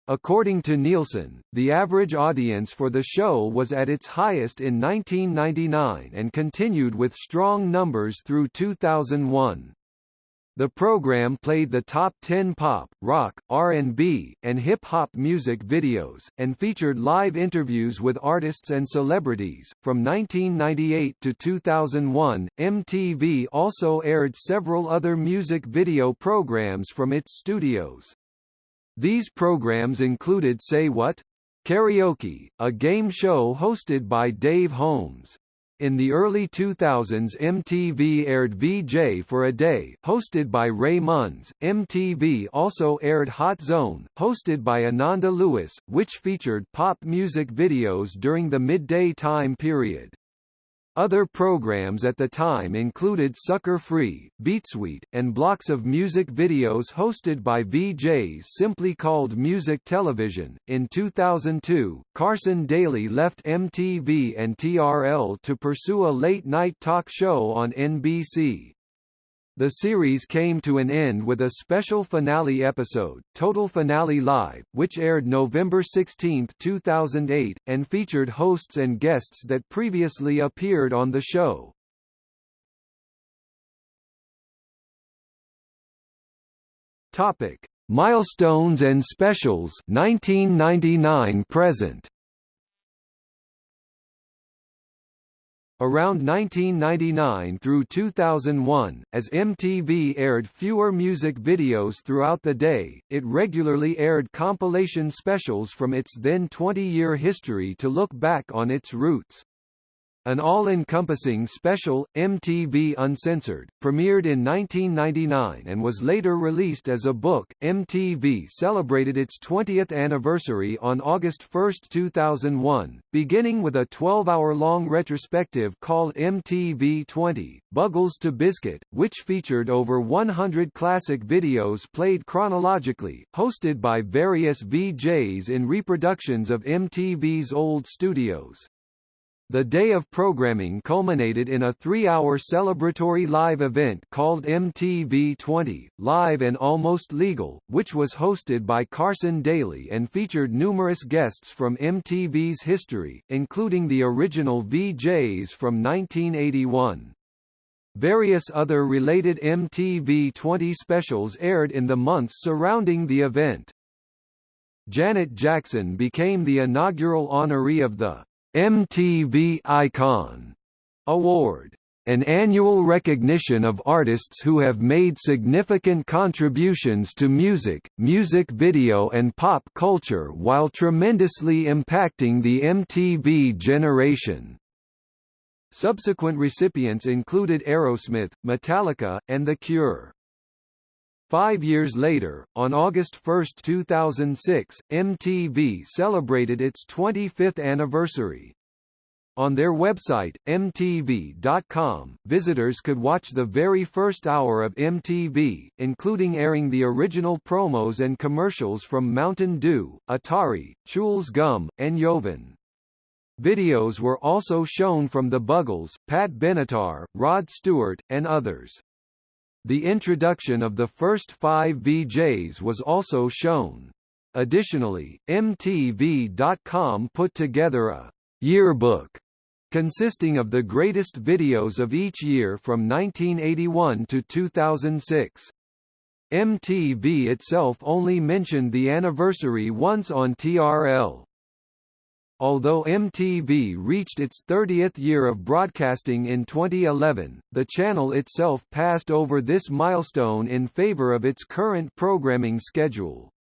According to Nielsen, the average audience for the show was at its highest in 1999 and continued with strong numbers through 2001. The program played the top 10 pop, rock, R&B, and hip-hop music videos, and featured live interviews with artists and celebrities. From 1998 to 2001, MTV also aired several other music video programs from its studios. These programs included Say What? Karaoke, a game show hosted by Dave Holmes. In the early 2000s MTV aired VJ for a Day, hosted by Ray Munns. MTV also aired Hot Zone, hosted by Ananda Lewis, which featured pop music videos during the midday time period. Other programs at the time included Sucker Free, Beatsuite, and blocks of music videos hosted by VJs simply called Music Television. In 2002, Carson Daly left MTV and TRL to pursue a late night talk show on NBC. The series came to an end with a special finale episode, Total Finale Live, which aired November 16, 2008, and featured hosts and guests that previously appeared on the show. Topic: Milestones and Specials 1999 present. Around 1999 through 2001, as MTV aired fewer music videos throughout the day, it regularly aired compilation specials from its then 20-year history to look back on its roots. An all-encompassing special, MTV Uncensored, premiered in 1999 and was later released as a book. MTV celebrated its 20th anniversary on August 1, 2001, beginning with a 12-hour-long retrospective called MTV 20, Buggles to Bizkit, which featured over 100 classic videos played chronologically, hosted by various VJs in reproductions of MTV's old studios. The day of programming culminated in a three-hour celebratory live event called MTV 20, Live and Almost Legal, which was hosted by Carson Daly and featured numerous guests from MTV's history, including the original VJs from 1981. Various other related MTV 20 specials aired in the months surrounding the event. Janet Jackson became the inaugural honoree of the MTV Icon Award an annual recognition of artists who have made significant contributions to music, music video and pop culture while tremendously impacting the MTV generation. Subsequent recipients included Aerosmith, Metallica, and The Cure. Five years later, on August 1, 2006, MTV celebrated its 25th anniversary. On their website, MTV.com, visitors could watch the very first hour of MTV, including airing the original promos and commercials from Mountain Dew, Atari, Chewels Gum, and Jovan. Videos were also shown from The Buggles, Pat Benatar, Rod Stewart, and others. The introduction of the first five VJs was also shown. Additionally, MTV.com put together a yearbook consisting of the greatest videos of each year from 1981 to 2006. MTV itself only mentioned the anniversary once on TRL. Although MTV reached its 30th year of broadcasting in 2011, the channel itself passed over this milestone in favor of its current programming schedule.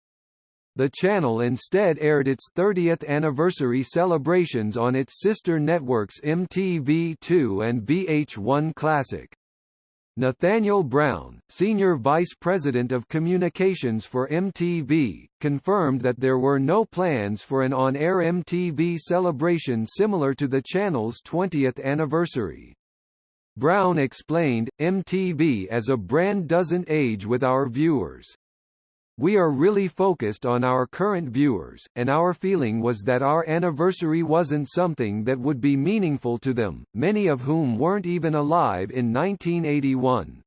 The channel instead aired its 30th anniversary celebrations on its sister networks MTV2 and VH1 Classic. Nathaniel Brown, Senior Vice President of Communications for MTV, confirmed that there were no plans for an on-air MTV celebration similar to the channel's 20th anniversary. Brown explained, MTV as a brand doesn't age with our viewers. We are really focused on our current viewers, and our feeling was that our anniversary wasn't something that would be meaningful to them, many of whom weren't even alive in 1981.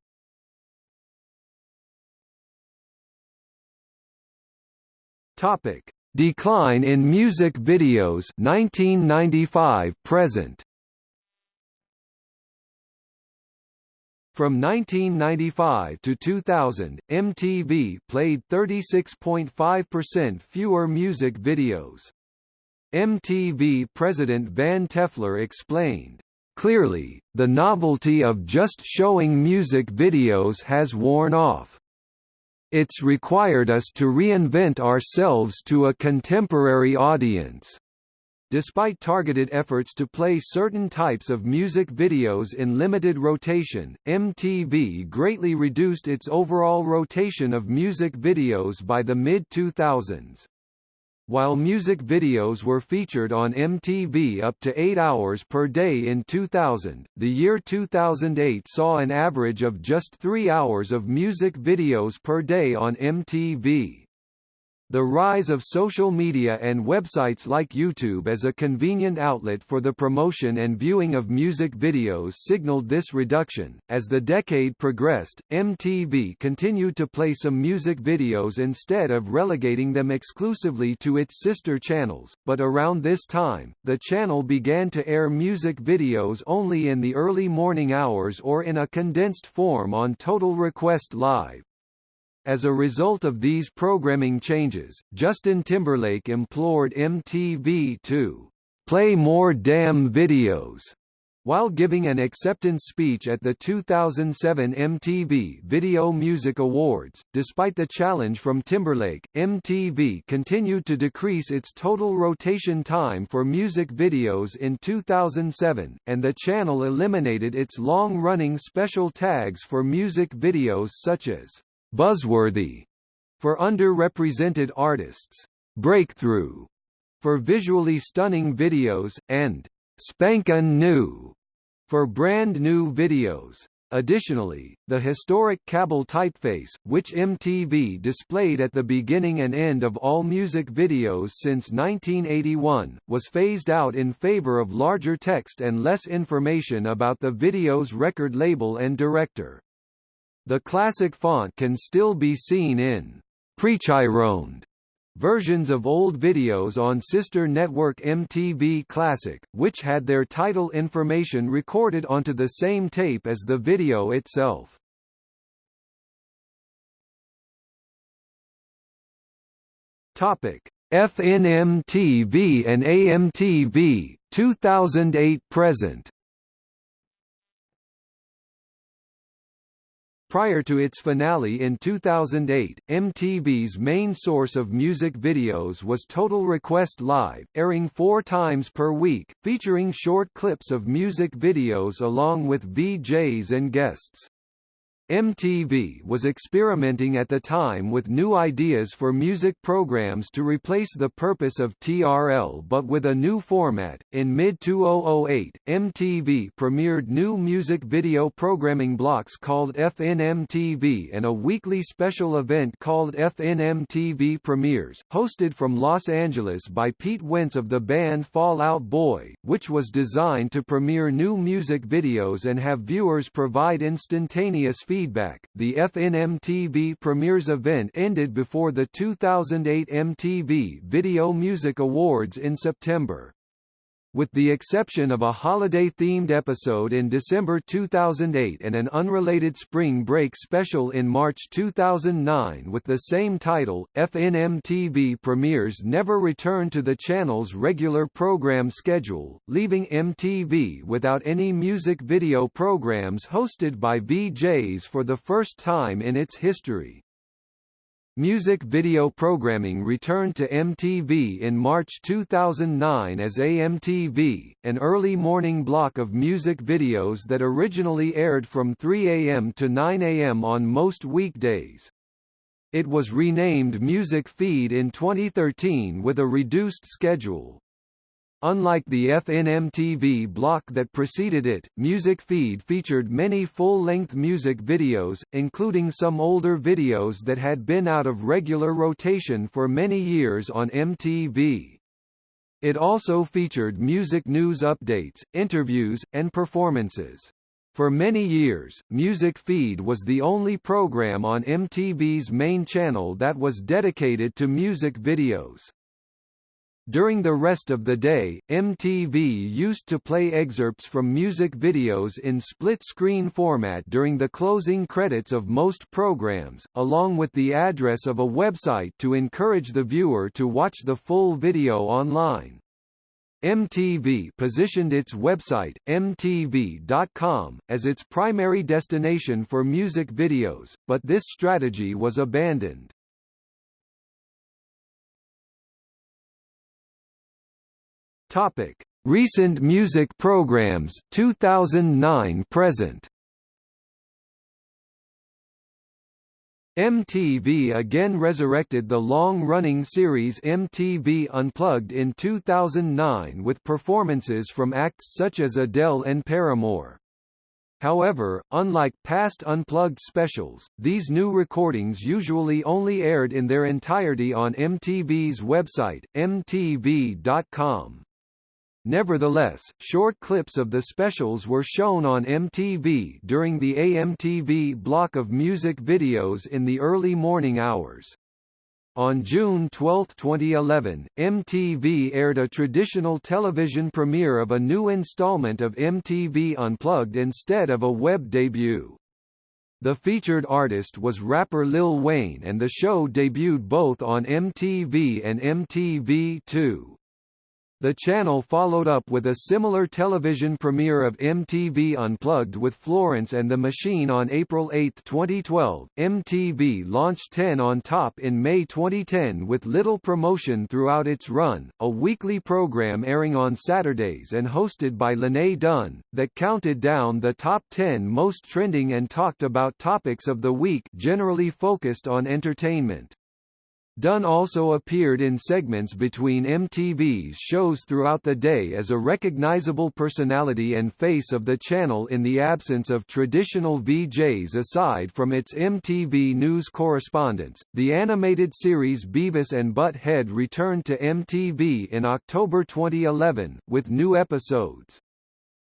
Topic: Decline in music videos 1995 present. From 1995 to 2000, MTV played 36.5% fewer music videos. MTV president Van Toffler explained, Clearly, the novelty of just showing music videos has worn off. It's required us to reinvent ourselves to a contemporary audience. Despite targeted efforts to play certain types of music videos in limited rotation, MTV greatly reduced its overall rotation of music videos by the mid-2000s. While music videos were featured on MTV up to 8 hours per day in 2000, the year 2008 saw an average of just 3 hours of music videos per day on MTV. The rise of social media and websites like YouTube as a convenient outlet for the promotion and viewing of music videos signaled this reduction. As the decade progressed, MTV continued to play some music videos instead of relegating them exclusively to its sister channels, but around this time, the channel began to air music videos only in the early morning hours or in a condensed form on Total Request Live. As a result of these programming changes, Justin Timberlake implored MTV to play more damn videos while giving an acceptance speech at the 2007 MTV Video Music Awards, despite the challenge from Timberlake, MTV continued to decrease its total rotation time for music videos in 2007, and the channel eliminated its long-running special tags for music videos such as Buzzworthy for underrepresented artists, Breakthrough for visually stunning videos, and Spankin' New for brand new videos. Additionally, the historic Kabel typeface, which MTV displayed at the beginning and end of all music videos since 1981, was phased out in favor of larger text and less information about the video's record label and director. The classic font can still be seen in pre-chyroned versions of old videos on sister network MTV Classic, which had their title information recorded onto the same tape as the video itself. Topic: FNMTV and AMTV 2008 present. Prior to its finale in 2008, MTV's main source of music videos was Total Request Live, airing four times per week, featuring short clips of music videos along with VJs and guests. MTV was experimenting at the time with new ideas for music programs to replace the purpose of TRL but with a new format. In mid 2008, MTV premiered new music video programming blocks called FNMTV and a weekly special event called FNMTV Premieres, hosted from Los Angeles by Pete Wentz of the band Fall Out Boy, which was designed to premiere new music videos and have viewers provide instantaneous feedback feedback. The FNMTV Premieres event ended before the 2008 MTV Video Music Awards in September. With the exception of a holiday-themed episode in December 2008 and an unrelated spring break special in March 2009 with the same title, FNMTV Premieres never returned to the channel's regular program schedule, leaving MTV without any music video programs hosted by VJs for the first time in its history. Music video programming returned to MTV in March 2009 as AMTV, an early morning block of music videos that originally aired from 3 a.m. to 9 a.m. on most weekdays. It was renamed Music Feed in 2013 with a reduced schedule. Unlike the FNMTV block that preceded it, Music Feed featured many full-length music videos, including some older videos that had been out of regular rotation for many years on MTV. It also featured music news updates, interviews, and performances. For many years, Music Feed was the only program on MTV's main channel that was dedicated to music videos. During the rest of the day, MTV used to play excerpts from music videos in split-screen format during the closing credits of most programs, along with the address of a website to encourage the viewer to watch the full video online. MTV positioned its website, MTV.com, as its primary destination for music videos, but this strategy was abandoned. Topic: Recent music programs 2009 present. MTV again resurrected the long-running series MTV Unplugged in 2009 with performances from acts such as Adele and Paramore. However, unlike past Unplugged specials, these new recordings usually only aired in their entirety on MTV's website, mtv.com. Nevertheless, short clips of the specials were shown on MTV during the AMTV block of music videos in the early morning hours. On June 12, 2011, MTV aired a traditional television premiere of a new installment of MTV Unplugged instead of a web debut. The featured artist was rapper Lil Wayne and the show debuted both on MTV and MTV2. The channel followed up with a similar television premiere of MTV Unplugged with Florence and the Machine on April 8, 2012. MTV launched 10 on Top in May 2010 with little promotion throughout its run, a weekly program airing on Saturdays and hosted by Lenay Dunn, that counted down the top 10 most trending and talked about topics of the week generally focused on entertainment. Dunn also appeared in segments between MTV's shows throughout the day as a recognizable personality and face of the channel in the absence of traditional VJs aside from its MTV News correspondents. The animated series Beavis and Butt-Head returned to MTV in October 2011, with new episodes.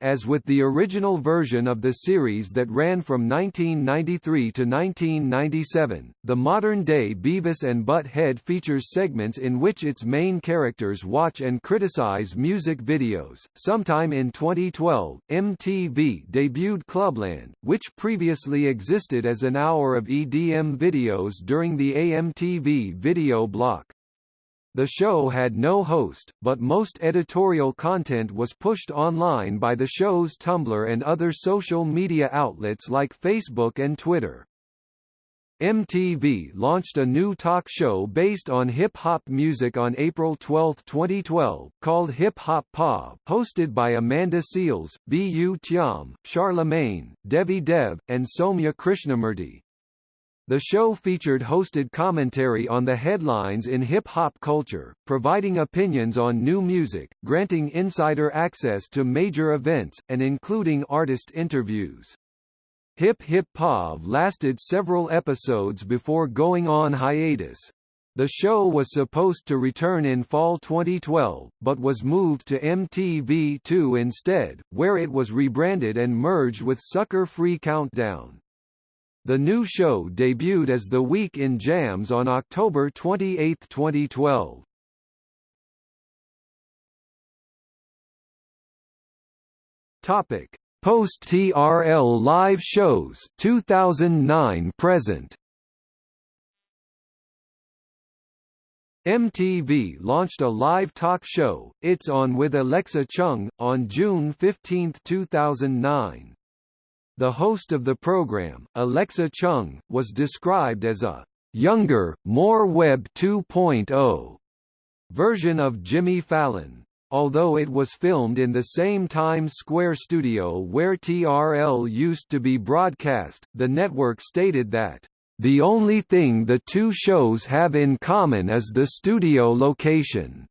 As with the original version of the series that ran from 1993 to 1997, the modern-day Beavis and Butt-Head features segments in which its main characters watch and criticize music videos. Sometime in 2012, MTV debuted Clubland, which previously existed as an hour of EDM videos during the AMTV video block. The show had no host, but most editorial content was pushed online by the show's Tumblr and other social media outlets like Facebook and Twitter. MTV launched a new talk show based on hip-hop music on April 12, 2012, called Hip Hop POV, hosted by Amanda Seales, Bu Thiam, Charlamagne, Devi Dev, and Sowmya Krishnamurthy. The show featured hosted commentary on the headlines in hip-hop culture, providing opinions on new music, granting insider access to major events, and including artist interviews. Hip Hop POV lasted several episodes before going on hiatus. The show was supposed to return in fall 2012, but was moved to MTV2 instead, where it was rebranded and merged with Sucker Free Countdown. The new show debuted as The Week in Jams on October 28, 2012. Topic: Post TRL live shows 2009 present. MTV launched a live talk show, It's On with Alexa Chung, on June 15, 2009. The host of the program, Alexa Chung, was described as a younger, more Web 2.0 version of Jimmy Fallon. Although it was filmed in the same Times Square studio where TRL used to be broadcast, the network stated that, "...the only thing the two shows have in common is the studio location."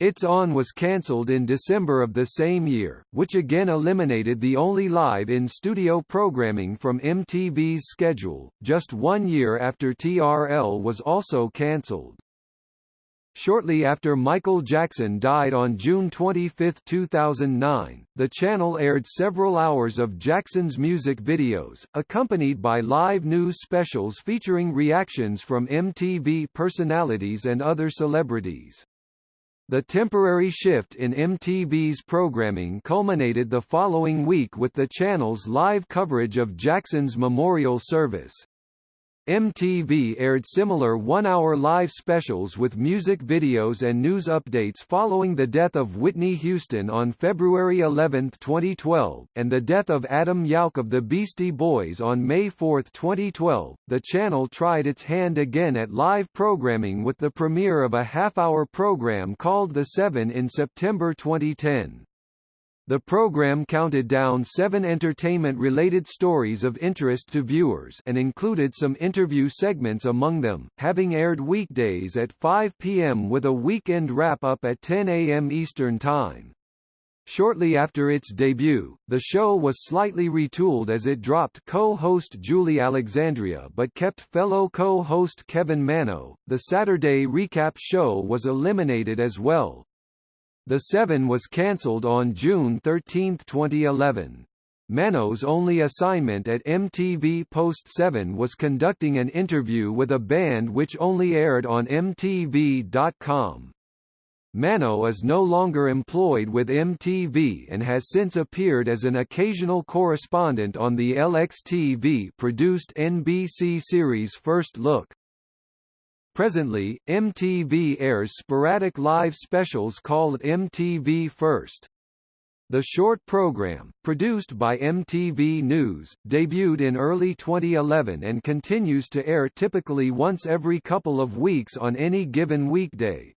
It's On was cancelled in December of the same year, which again eliminated the only live-in-studio programming from MTV's schedule, just one year after TRL was also cancelled. Shortly after Michael Jackson died on June 25, 2009, the channel aired several hours of Jackson's music videos, accompanied by live news specials featuring reactions from MTV personalities and other celebrities. The temporary shift in MTV's programming culminated the following week with the channel's live coverage of Jackson's memorial service. MTV aired similar one-hour live specials with music videos and news updates following the death of Whitney Houston on February 11, 2012, and the death of Adam Yauch of the Beastie Boys on May 4, 2012. The channel tried its hand again at live programming with the premiere of a half-hour program called The Seven in September 2010. The program counted down seven entertainment-related stories of interest to viewers and included some interview segments among them, having aired weekdays at 5 p.m. with a weekend wrap-up at 10 a.m. Eastern Time. Shortly after its debut, the show was slightly retooled as it dropped co-host Julie Alexandria but kept fellow co-host Kevin Manno. The Saturday recap show was eliminated as well, the Seven was cancelled on June 13, 2011. Manno's only assignment at MTV Post 7 was conducting an interview with a band which only aired on MTV.com. Manno is no longer employed with MTV and has since appeared as an occasional correspondent on the LXTV-produced NBC series First Look. Presently, MTV airs sporadic live specials called MTV First. The short program, produced by MTV News, debuted in early 2011 and continues to air typically once every couple of weeks on any given weekday.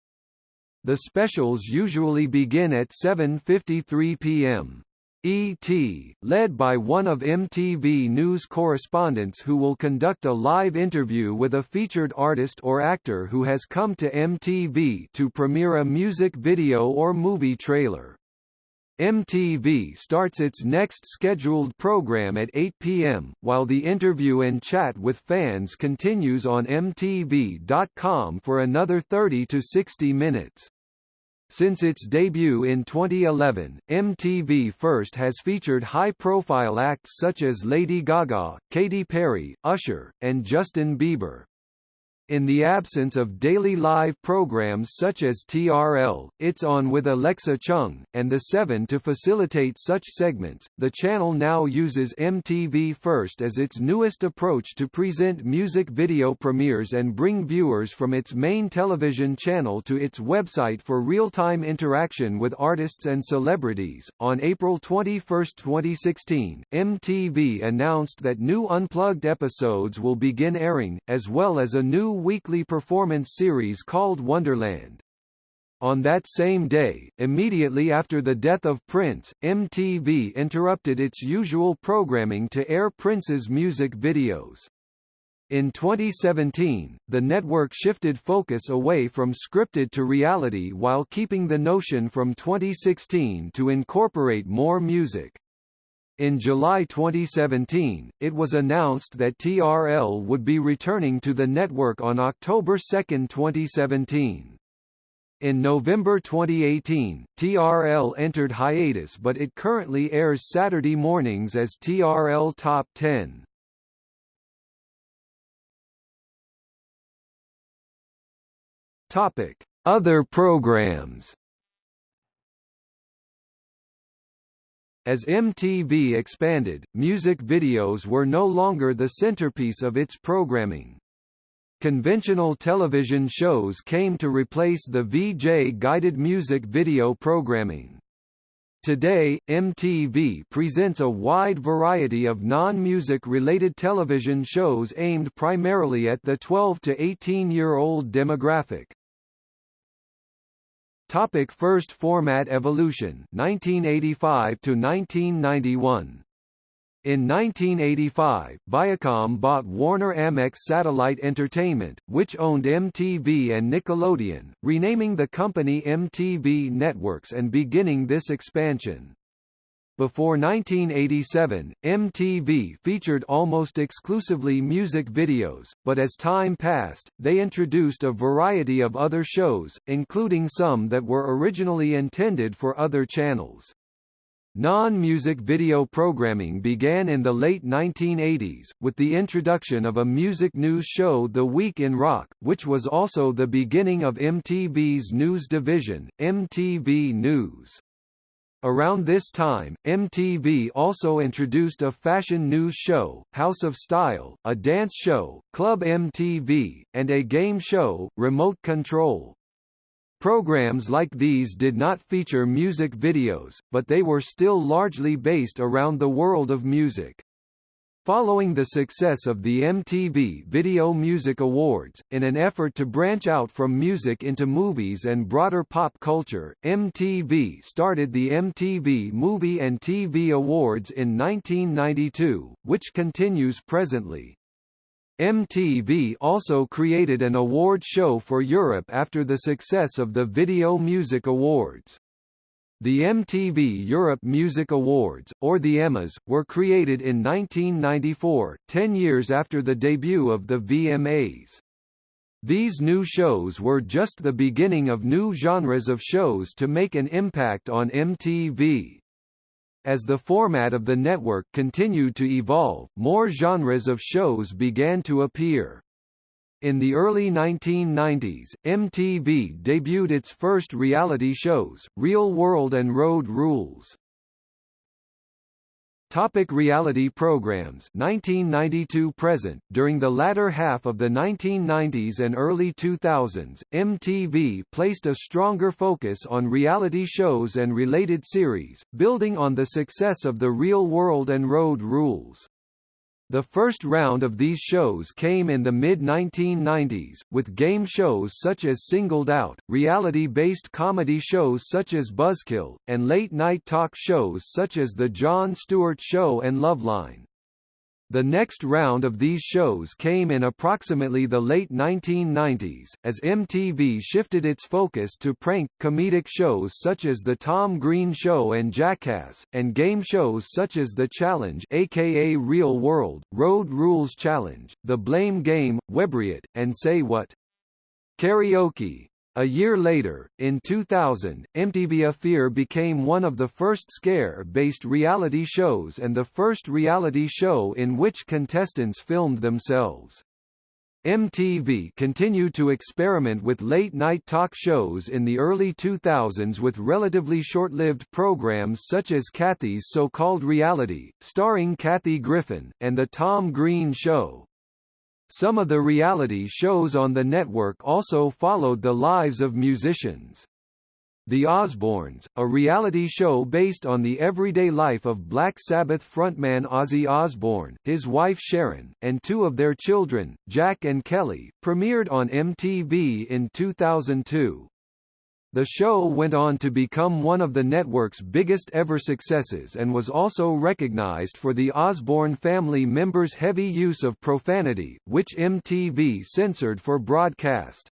The specials usually begin at 7.53 p.m. E.T., led by one of MTV News correspondents who will conduct a live interview with a featured artist or actor who has come to MTV to premiere a music video or movie trailer. MTV starts its next scheduled program at 8 p.m., while the interview and chat with fans continues on MTV.com for another 30 to 60 minutes. Since its debut in 2011, MTV First has featured high-profile acts such as Lady Gaga, Katy Perry, Usher, and Justin Bieber. In the absence of daily live programs such as TRL, It's On with Alexa Chung, and The 7 to facilitate such segments, the channel now uses MTV First as its newest approach to present music video premieres and bring viewers from its main television channel to its website for real-time interaction with artists and celebrities. On April 21, 2016, MTV announced that new unplugged episodes will begin airing, as well as a new weekly performance series called Wonderland. On that same day, immediately after the death of Prince, MTV interrupted its usual programming to air Prince's music videos. In 2017, the network shifted focus away from scripted to reality while keeping the notion from 2016 to incorporate more music. In July 2017, it was announced that TRL would be returning to the network on October 2, 2017. In November 2018, TRL entered hiatus but it currently airs Saturday mornings as TRL Top 10. Topic: Other programs As MTV expanded, music videos were no longer the centerpiece of its programming. Conventional television shows came to replace the VJ-guided music video programming. Today, MTV presents a wide variety of non-music related television shows aimed primarily at the 12 to 18-year-old demographic. Topic first format evolution 1985 to 1991 in 1985, Viacom bought Warner Amex Satellite Entertainment, which owned MTV and Nickelodeon, renaming the company MTV Networks and beginning this expansion. Before 1987, MTV featured almost exclusively music videos, but as time passed, they introduced a variety of other shows, including some that were originally intended for other channels. Non-music video programming began in the late 1980s, with the introduction of a music news show The Week in Rock, which was also the beginning of MTV's news division, MTV News. Around this time, MTV also introduced a fashion news show, House of Style, a dance show, Club MTV, and a game show, Remote Control. Programs like these did not feature music videos, but they were still largely based around the world of music. Following the success of the MTV Video Music Awards, in an effort to branch out from music into movies and broader pop culture, MTV started the MTV Movie and TV Awards in 1992, which continues presently. MTV also created an award show for Europe after the success of the Video Music Awards. The MTV Europe Music Awards, or the EMAs, were created in 1994, ten years after the debut of the VMAs. These new shows were just the beginning of new genres of shows to make an impact on MTV. As the format of the network continued to evolve, more genres of shows began to appear. In the early 1990s, MTV debuted its first reality shows, Real World and Road Rules. Topic reality programs 1992 present During the latter half of the 1990s and early 2000s, MTV placed a stronger focus on reality shows and related series, building on the success of the Real World and Road Rules. The first round of these shows came in the mid-1990s, with game shows such as Singled Out, reality-based comedy shows such as Buzzkill, and late-night talk shows such as The Jon Stewart Show and Loveline. The next round of these shows came in approximately the late 1990s, as MTV shifted its focus to prank, comedic shows such as The Tom Green Show and Jackass, and game shows such as The Challenge aka Real World, Road Rules Challenge, The Blame Game, Webriot, and Say What? Karaoke. A year later, in 2000, MTV's Fear became one of the first scare-based reality shows and the first reality show in which contestants filmed themselves. MTV continued to experiment with late-night talk shows in the early 2000s with relatively short-lived programs such as Kathy's So-Called Reality, starring Kathy Griffin, and The Tom Green Show. Some of the reality shows on the network also followed the lives of musicians. The Osbournes, a reality show based on the everyday life of Black Sabbath frontman Ozzy Osbourne, his wife Sharon, and two of their children, Jack and Kelly, premiered on MTV in 2002. The show went on to become one of the network's biggest ever successes and was also recognized for the Osbourne family members' heavy use of profanity, which MTV censored for broadcast.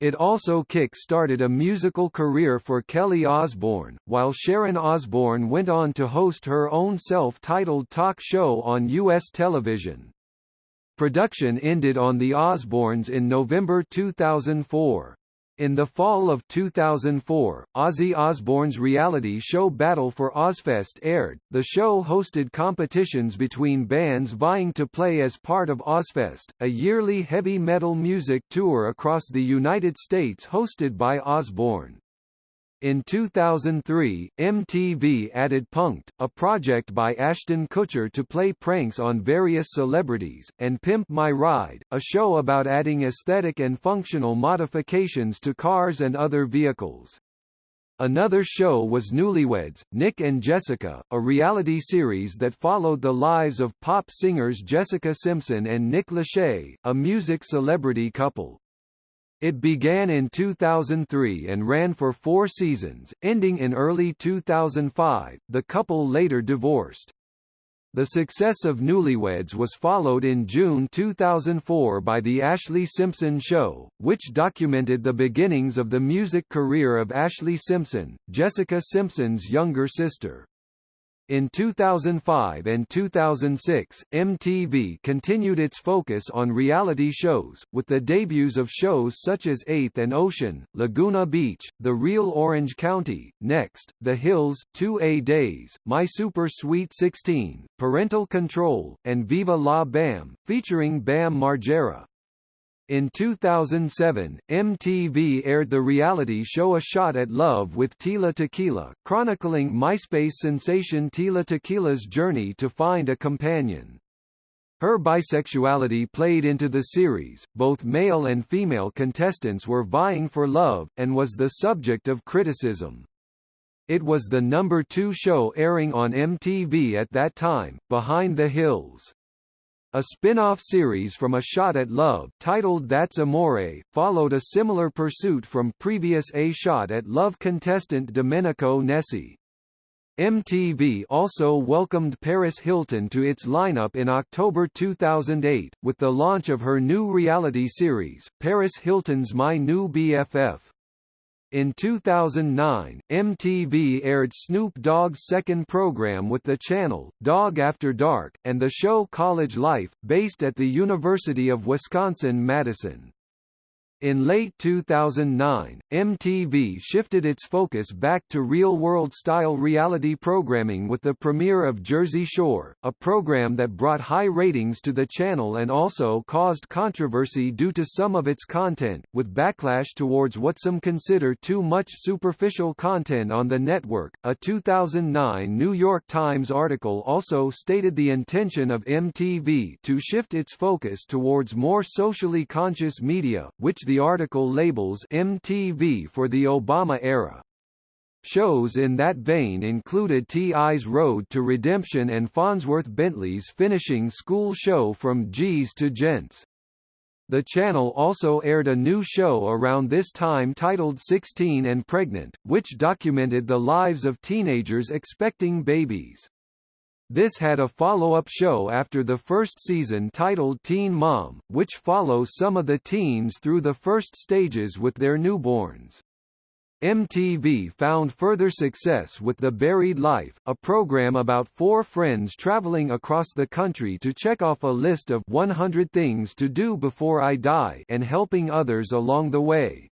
It also kick-started a musical career for Kelly Osbourne, while Sharon Osbourne went on to host her own self-titled talk show on U.S. television. Production ended on The Osbournes in November 2004. In the fall of 2004, Ozzy Osbourne's reality show Battle for Ozzfest aired. The show hosted competitions between bands vying to play as part of Ozzfest, a yearly heavy metal music tour across the United States hosted by Osbourne. In 2003, MTV added Punk'd, a project by Ashton Kutcher to play pranks on various celebrities, and Pimp My Ride, a show about adding aesthetic and functional modifications to cars and other vehicles. Another show was Newlyweds, Nick and Jessica, a reality series that followed the lives of pop singers Jessica Simpson and Nick Lachey, a music celebrity couple. It began in 2003 and ran for four seasons, ending in early 2005. The couple later divorced. The success of Newlyweds was followed in June 2004 by The Ashlee Simpson Show, which documented the beginnings of the music career of Ashlee Simpson, Jessica Simpson's younger sister. In 2005 and 2006, MTV continued its focus on reality shows, with the debuts of shows such as Eighth and Ocean, Laguna Beach, The Real Orange County, Next, The Hills, 2A Days, My Super Sweet 16, Parental Control, and Viva La Bam, featuring Bam Margera. In 2007, MTV aired the reality show A Shot at Love with Tila Tequila, chronicling MySpace sensation Tila Tequila's journey to find a companion. Her bisexuality played into the series, both male and female contestants were vying for love, and was the subject of criticism. It was the number two show airing on MTV at that time, Behind the Hills. A spin-off series from A Shot at Love titled That's Amore, followed a similar pursuit from previous A Shot at Love contestant Domenico Nessi. MTV also welcomed Paris Hilton to its lineup in October 2008, with the launch of her new reality series, Paris Hilton's My New BFF. In 2009, MTV aired Snoop Dogg's second program with the channel, Dogg After Dark, and the show College Life, based at the University of Wisconsin-Madison. In late 2009, MTV shifted its focus back to real-world style reality programming with the premiere of Jersey Shore, a program that brought high ratings to the channel and also caused controversy due to some of its content, with backlash towards what some consider too much superficial content on the network. A 2009 New York Times article also stated the intention of MTV to shift its focus towards more socially conscious media, which the article labels MTV for the Obama era. Shows in that vein included T.I.'s Road to Redemption and Fonzworth Bentley's finishing school show From G's to Gents. The channel also aired a new show around this time titled 16 and Pregnant, which documented the lives of teenagers expecting babies. This had a follow-up show after the first season titled Teen Mom, which follows some of the teens through the first stages with their newborns. MTV found further success with The Buried Life, a program about four friends traveling across the country to check off a list of 100 things to do before I die and helping others along the way.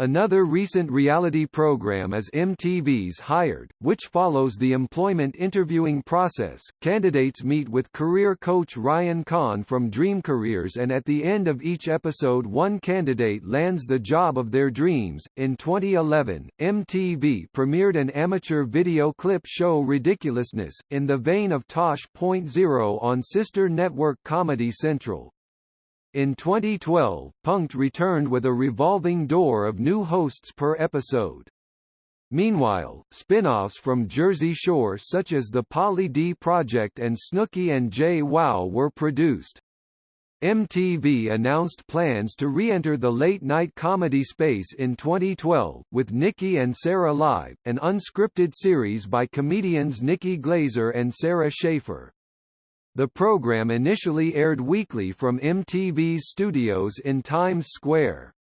Another recent reality program is MTV's Hired, which follows the employment interviewing process. Candidates meet with career coach Ryan Kahn from Dream Careers and at the end of each episode one candidate lands the job of their dreams. In 2011, MTV premiered an amateur video clip show Ridiculousness, in the vein of Tosh.0 on sister network Comedy Central. In 2012, Punk'd returned with a revolving door of new hosts per episode. Meanwhile, spin-offs from Jersey Shore such as the Pauly D Project and Snooki and JWoww were produced. MTV announced plans to re-enter the late-night comedy space in 2012, with Nikki and Sara Live, an unscripted series by comedians Nikki Glazer and Sara Schaefer. The program initially aired weekly from MTV's studios in Times Square.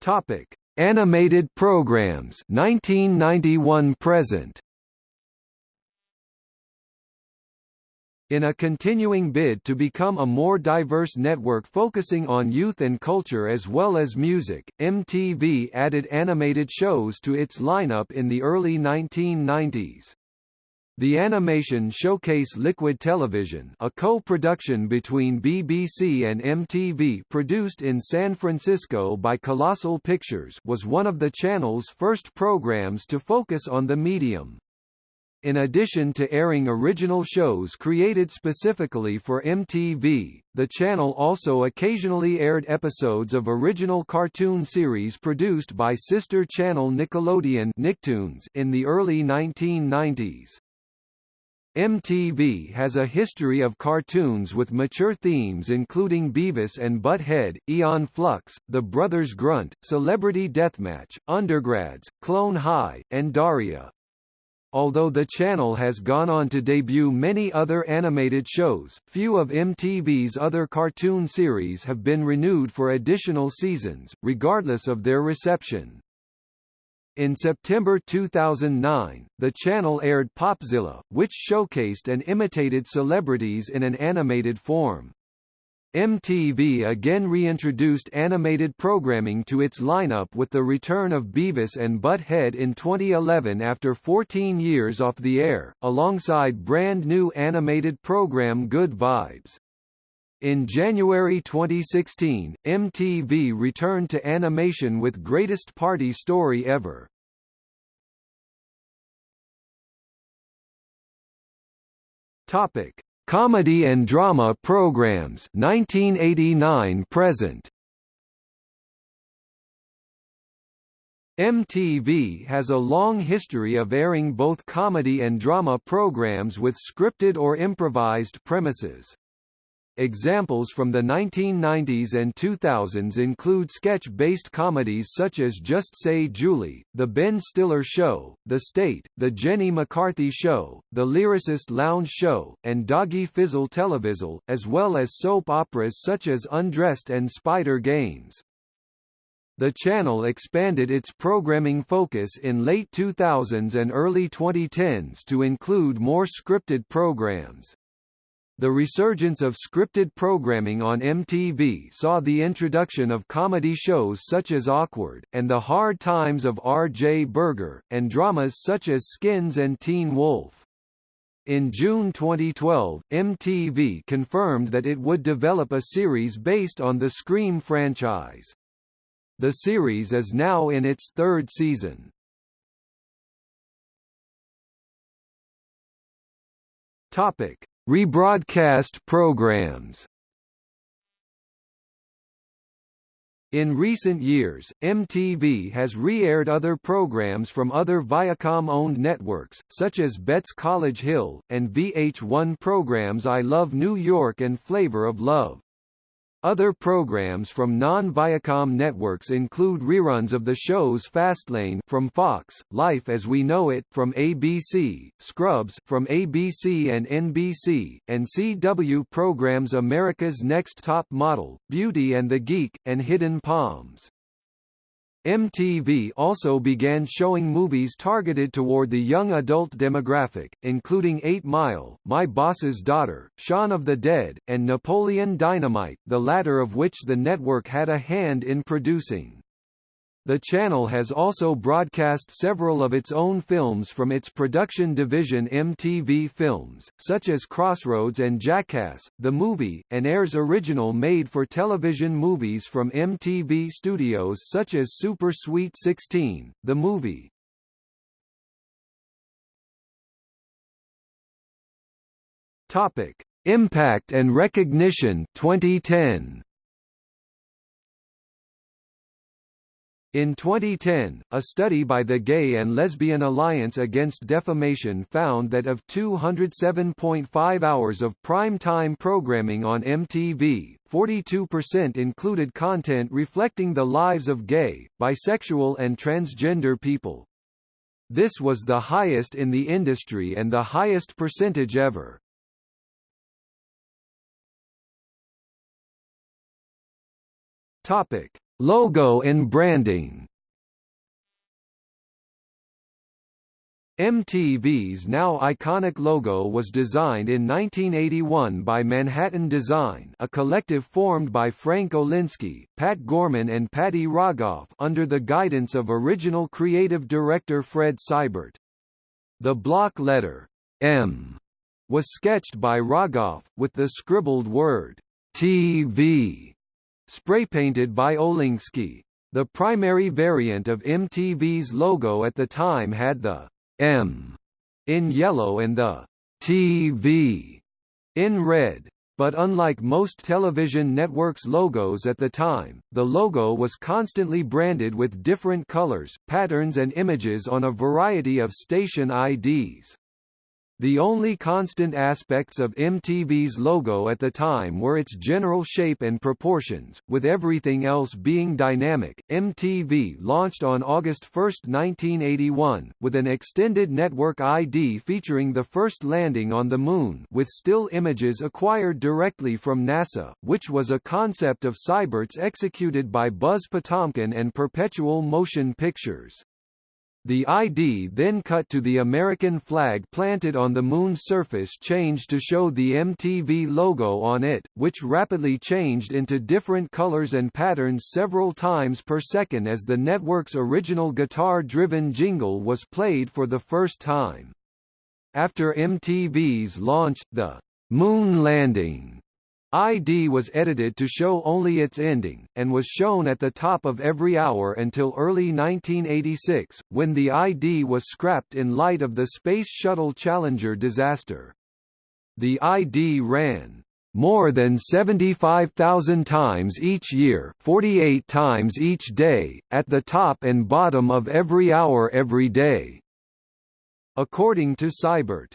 Topic: Animated programs 1991 present. In a continuing bid to become a more diverse network focusing on youth and culture as well as music, MTV added animated shows to its lineup in the early 1990s. The animation showcase Liquid Television a co-production between BBC and MTV produced in San Francisco by Colossal Pictures was one of the channel's first programs to focus on the medium. In addition to airing original shows created specifically for MTV, the channel also occasionally aired episodes of original cartoon series produced by sister channel Nickelodeon Nicktoons in the early 1990s. MTV has a history of cartoons with mature themes including Beavis and Butt-Head, Aeon Flux, The Brothers Grunt, Celebrity Deathmatch, Undergrads, Clone High, and Daria. Although the channel has gone on to debut many other animated shows, few of MTV's other cartoon series have been renewed for additional seasons, regardless of their reception. In September 2009, the channel aired Popzilla, which showcased and imitated celebrities in an animated form. MTV again reintroduced animated programming to its lineup with the return of Beavis and Butt-Head in 2011 after 14 years off the air, alongside brand new animated program Good Vibes. In January 2016, MTV returned to animation with Greatest Party Story Ever. Topic: Comedy and drama programs 1989 present. MTV has a long history of airing both comedy and drama programs with scripted or improvised premises. Examples from the 1990s and 2000s include sketch-based comedies such as Just Say Julie, The Ben Stiller Show, The State, The Jenny McCarthy Show, The Lyricist Lounge Show, and Doggy Fizzle Televizzle, as well as soap operas such as Undressed and Spyder Games. The channel expanded its programming focus in late 2000s and early 2010s to include more scripted programs. The resurgence of scripted programming on MTV saw the introduction of comedy shows such as Awkward, and The Hard Times of R.J. Berger, and dramas such as Skins and Teen Wolf. In June 2012, MTV confirmed that it would develop a series based on the Scream franchise. The series is now in its third season. Topic: Rebroadcast programs In recent years, MTV has re-aired other programs from other Viacom-owned networks, such as BET's College Hill, and VH1 programs I Love New York and Flavor of Love. Other programs from non-Viacom networks include reruns of the shows Fastlane from Fox, Life as We Know It from ABC, Scrubs from ABC and NBC, and CW programs America's Next Top Model, Beauty and the Geek, and Hidden Palms. MTV also began showing movies targeted toward the young adult demographic, including 8 Mile, My Boss's Daughter, Shaun of the Dead, and Napoleon Dynamite, the latter of which the network had a hand in producing. The channel has also broadcast several of its own films from its production division MTV Films, such as Crossroads and Jackass, the movie, and airs original made-for-television movies from MTV studios such as Super Sweet 16, the movie. Topic: Impact and Recognition 2010. In 2010, a study by the Gay and Lesbian Alliance Against Defamation found that of 207.5 hours of prime-time programming on MTV, 42% included content reflecting the lives of gay, bisexual and transgender people. This was the highest in the industry and the highest percentage ever. Topic. Logo and branding MTV's now iconic logo was designed in 1981 by Manhattan Design a collective formed by Frank Olinsky, Pat Gorman and Patty Rogoff under the guidance of original creative director Fred Seibert. The block letter, M, was sketched by Rogoff, with the scribbled word, TV, spray-painted by Olinsky. The primary variant of MTV's logo at the time had the M in yellow and the TV in red. But unlike most television networks' logos at the time, the logo was constantly branded with different colors, patterns and images on a variety of station IDs. The only constant aspects of MTV's logo at the time were its general shape and proportions, with everything else being dynamic. MTV launched on August 1, 1981, with an extended network ID featuring the first landing on the Moon with still images acquired directly from NASA, which was a concept of Seibert's executed by Buzz Potamkin and Perpetual Motion Pictures. The ID then cut to the American flag planted on the Moon's surface changed to show the MTV logo on it, which rapidly changed into different colors and patterns several times per second as the network's original guitar-driven jingle was played for the first time. After MTV's launch, the Moon Landing ID was edited to show only its ending, and was shown at the top of every hour until early 1986, when the ID was scrapped in light of the Space Shuttle Challenger disaster. The ID ran more than 75,000 times each year 48 times each day, at the top and bottom of every hour every day. According to Seibert,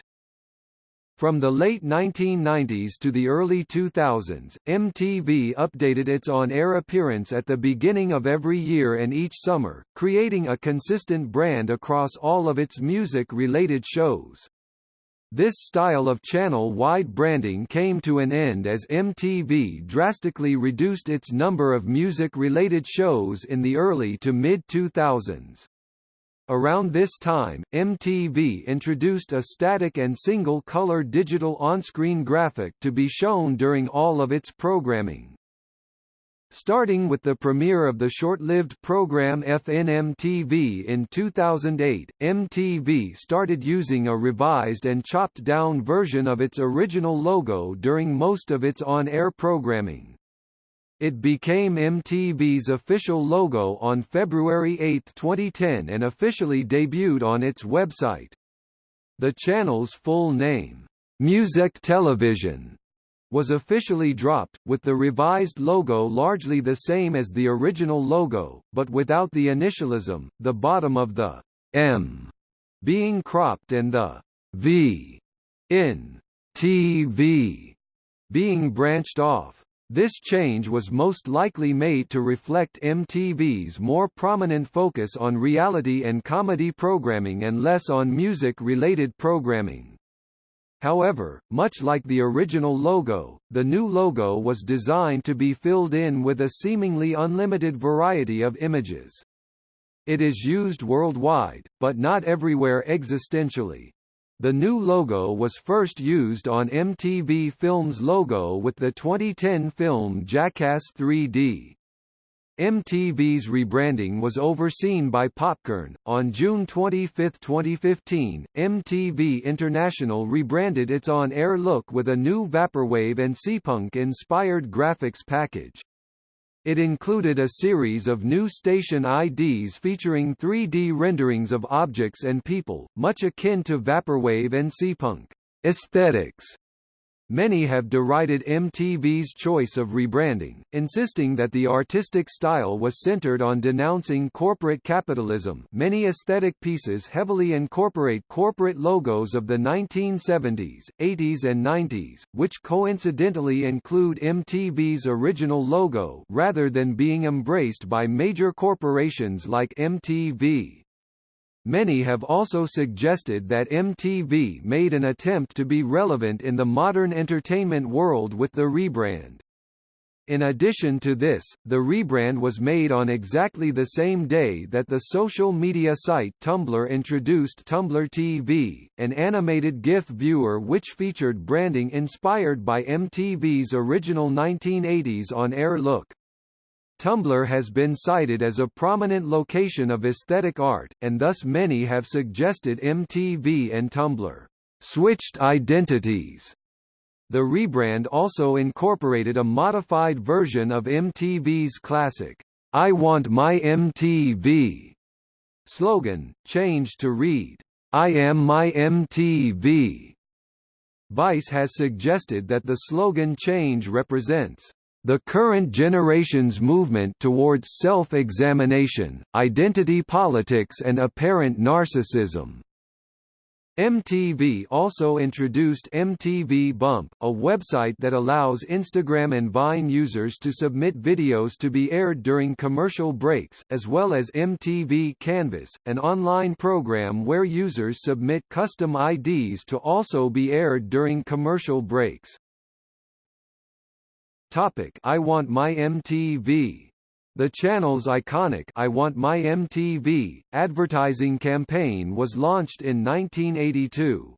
from the late 1990s to the early 2000s, MTV updated its on-air appearance at the beginning of every year and each summer, creating a consistent brand across all of its music-related shows. This style of channel-wide branding came to an end as MTV drastically reduced its number of music-related shows in the early to mid-2000s. Around this time, MTV introduced a static and single-color digital on-screen graphic to be shown during all of its programming. Starting with the premiere of the short-lived program FNMTV in 2008, MTV started using a revised and chopped-down version of its original logo during most of its on-air programming. It became MTV's official logo on February 8, 2010 and officially debuted on its website. The channel's full name, Music Television, was officially dropped, with the revised logo largely the same as the original logo, but without the initialism, the bottom of the M being cropped and the V in TV being branched off. This change was most likely made to reflect MTV's more prominent focus on reality and comedy programming and less on music-related programming. However, much like the original logo, the new logo was designed to be filled in with a seemingly unlimited variety of images. It is used worldwide, but not everywhere existentially. The new logo was first used on MTV Films logo with the 2010 film Jackass 3D. MTV's rebranding was overseen by Popkern. On June 25, 2015, MTV International rebranded its on-air look with a new Vaporwave and Seapunk-inspired graphics package. It included a series of new station IDs featuring 3D renderings of objects and people, much akin to Vaporwave and Seapunk aesthetics. Many have derided MTV's choice of rebranding, insisting that the artistic style was centered on denouncing corporate capitalism. Many aesthetic pieces heavily incorporate corporate logos of the 1970s, 80s and 90s, which coincidentally include MTV's original logo rather than being embraced by major corporations like MTV. Many have also suggested that MTV made an attempt to be relevant in the modern entertainment world with the rebrand. In addition to this, the rebrand was made on exactly the same day that the social media site Tumblr introduced Tumblr TV, an animated GIF viewer which featured branding inspired by MTV's original 1980s on-air look. Tumblr has been cited as a prominent location of aesthetic art, and thus many have suggested MTV and Tumblr switched identities. The rebrand also incorporated a modified version of MTV's classic, I Want My MTV slogan, changed to read, I Am My MTV. Vice has suggested that the slogan change represents the current generation's movement towards self-examination, identity politics and apparent narcissism. MTV also introduced MTV Bump, a website that allows Instagram and Vine users to submit videos to be aired during commercial breaks, as well as MTV Canvas, an online program where users submit custom IDs to also be aired during commercial breaks. Topic I Want My MTV The channel's iconic I Want My MTV advertising campaign was launched in 1982.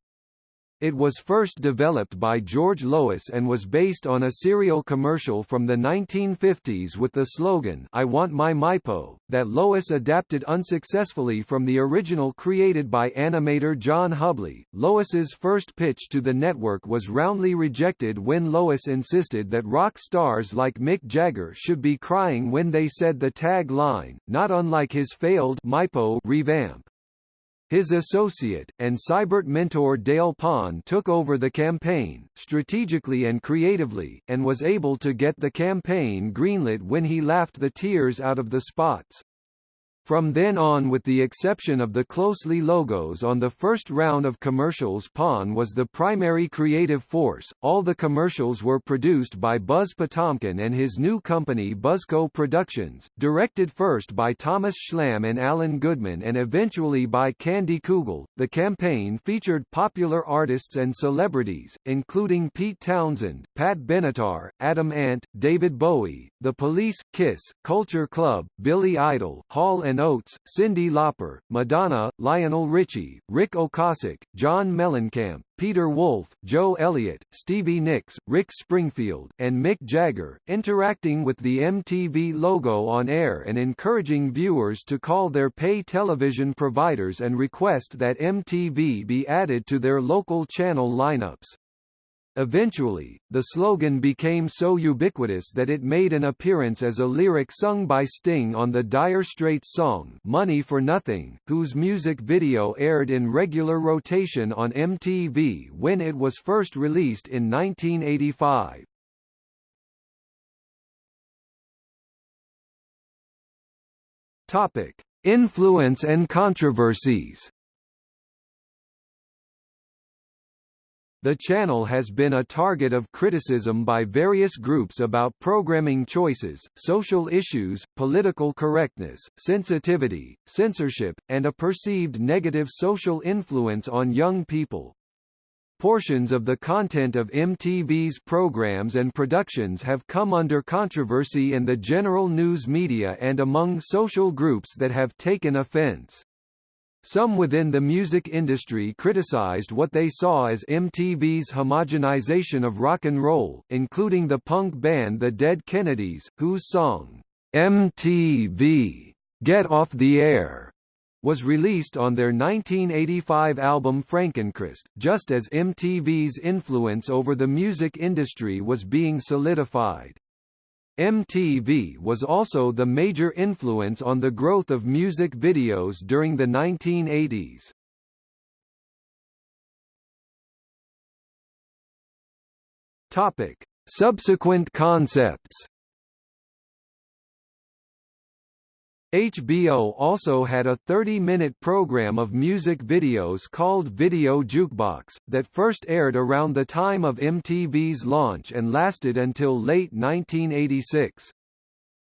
It was first developed by George Lois and was based on a cereal commercial from the 1950s with the slogan I want my Maypo, that Lois adapted unsuccessfully from the original created by animator John Hubley. Lois's first pitch to the network was roundly rejected when Lois insisted that rock stars like Mick Jagger should be crying when they said the tag line, not unlike his failed Maypo revamp. His associate, and Seibert mentor Dale Pon took over the campaign, strategically and creatively, and was able to get the campaign greenlit when he laughed the tears out of the spots. From then on with the exception of the closely logos on the first round of commercials Pon was the primary creative force. All the commercials were produced by Buzz Potamkin and his new company Buzzco Productions, directed first by Thomas Schlamme and Alan Goodman and eventually by Candy Kugel. The campaign featured popular artists and celebrities, including Pete Townshend, Pat Benatar, Adam Ant, David Bowie, The Police, Kiss, Culture Club, Billy Idol, Hall and Oates, Cyndi Lauper, Madonna, Lionel Richie, Ric Ocasek, John Mellencamp, Peter Wolf, Joe Elliott, Stevie Nicks, Rick Springfield, and Mick Jagger, interacting with the MTV logo on air and encouraging viewers to call their pay television providers and request that MTV be added to their local channel lineups. Eventually, the slogan became so ubiquitous that it made an appearance as a lyric sung by Sting on the Dire Straits song Money for Nothing, whose music video aired in regular rotation on MTV when it was first released in 1985. Topic: Influence and controversies. The channel has been a target of criticism by various groups about programming choices, social issues, political correctness, sensitivity, censorship, and a perceived negative social influence on young people. Portions of the content of MTV's programs and productions have come under controversy in the general news media and among social groups that have taken offense. Some within the music industry criticized what they saw as MTV's homogenization of rock and roll, including the punk band The Dead Kennedys, whose song, MTV, Get Off the Air, was released on their 1985 album Frankenchrist, just as MTV's influence over the music industry was being solidified. MTV was also the major influence on the growth of music videos during the 1980s. Topic: Subsequent concepts HBO also had a 30-minute program of music videos called Video Jukebox, that first aired around the time of MTV's launch and lasted until late 1986.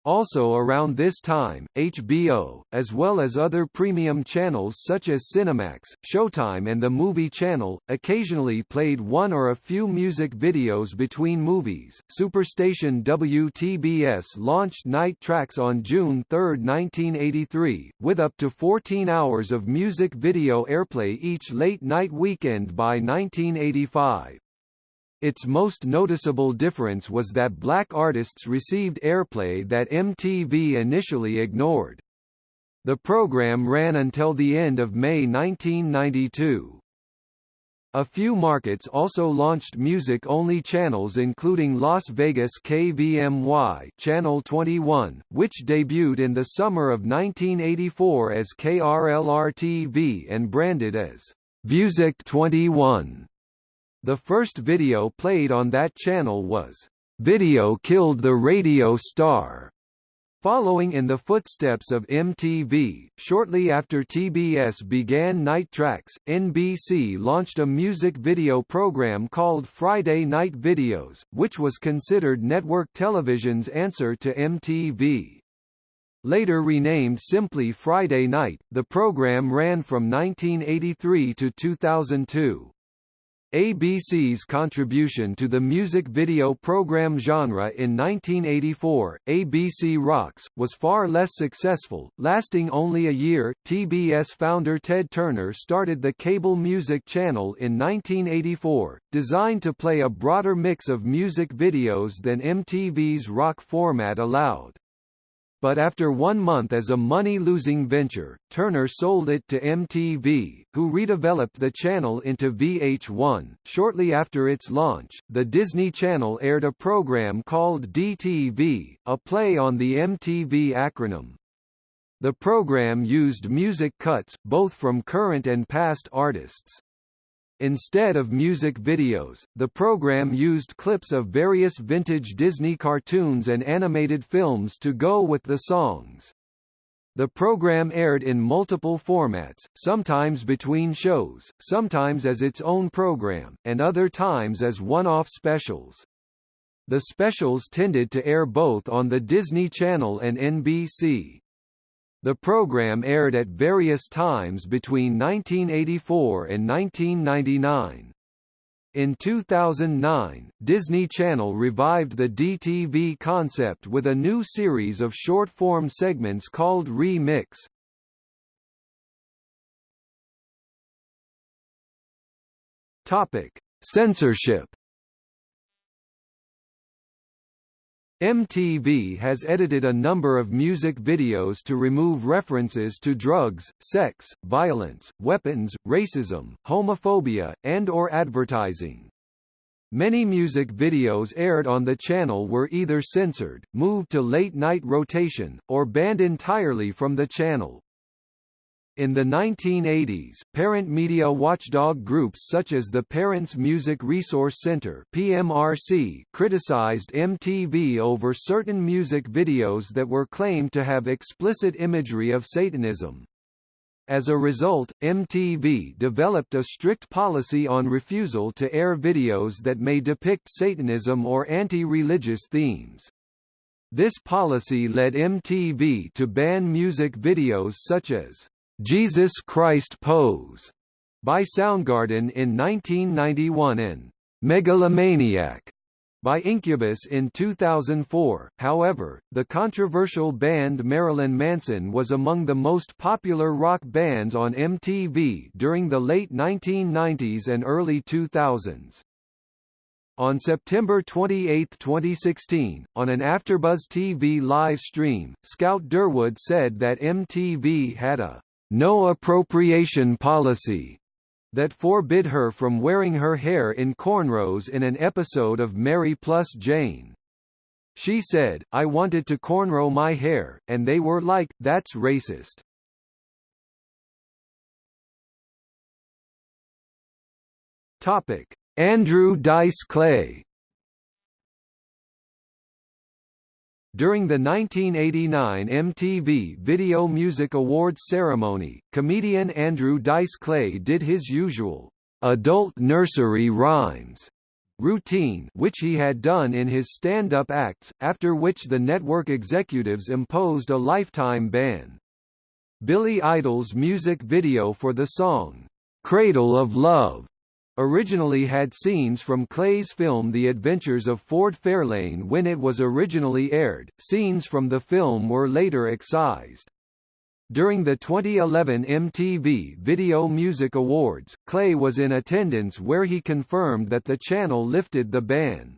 Also around this time, HBO, as well as other premium channels such as Cinemax, Showtime and the Movie Channel, occasionally played one or a few music videos between movies. Superstation WTBS launched Night Tracks on June 3, 1983, with up to 14 hours of music video airplay each late-night weekend by 1985. Its most noticeable difference was that black artists received airplay that MTV initially ignored. The program ran until the end of May 1992. A few markets also launched music-only channels including Las Vegas KVMY Channel 21, which debuted in the summer of 1984 as KRLR-TV and branded as Music 21. The first video played on that channel was, "'Video Killed the Radio Star' Following in the footsteps of MTV, shortly after TBS began Night Tracks, NBC launched a music video program called Friday Night Videos, which was considered network television's answer to MTV. Later renamed simply Friday Night, the program ran from 1983 to 2002. ABC's contribution to the music video program genre in 1984, ABC Rocks, was far less successful, lasting only a year. TBS founder Ted Turner started the cable music channel in 1984, designed to play a broader mix of music videos than MTV's rock format allowed but after one month as a money-losing venture, Turner sold it to MTV, who redeveloped the channel into VH1. Shortly after its launch, the Disney Channel aired a program called DTV, a play on the MTV acronym. The program used music cuts, both from current and past artists. Instead of music videos, the program used clips of various vintage Disney cartoons and animated films to go with the songs. The program aired in multiple formats, sometimes between shows, sometimes as its own program, and other times as one-off specials. The specials tended to air both on the Disney Channel and NBC. The program aired at various times between 1984 and 1999. In 2009, Disney Channel revived the DTV concept with a new series of short-form segments called Remix. Topic: Censorship MTV has edited a number of music videos to remove references to drugs, sex, violence, weapons, racism, homophobia, and or advertising. Many music videos aired on the channel were either censored, moved to late-night rotation, or banned entirely from the channel. In the 1980s, parent media watchdog groups such as the Parents Music Resource Center (PMRC) criticized MTV over certain music videos that were claimed to have explicit imagery of Satanism. As a result, MTV developed a strict policy on refusal to air videos that may depict Satanism or anti-religious themes. This policy led MTV to ban music videos such as Jesus Christ Pose by Soundgarden in 1991 and Megalomaniac by Incubus in 2004. However, the controversial band Marilyn Manson was among the most popular rock bands on MTV during the late 1990s and early 2000s. On September 28, 2016, on an AfterBuzz TV live stream, Scout Durwood said that MTV had a no appropriation policy that forbid her from wearing her hair in cornrows in an episode of Mary plus Jane. She said, I wanted to cornrow my hair, and they were like, that's racist. Topic. Andrew Dice Clay During the 1989 MTV Video Music Awards ceremony, comedian Andrew Dice Clay did his usual adult nursery rhymes routine which he had done in his stand-up acts, after which the network executives imposed a lifetime ban. Billy Idol's music video for the song, "'Cradle of Love' originally had scenes from Clay's film The Adventures of Ford Fairlane when it was originally aired. Scenes from the film were later excised. During the 2011 MTV Video Music Awards, Clay was in attendance where he confirmed that the channel lifted the ban.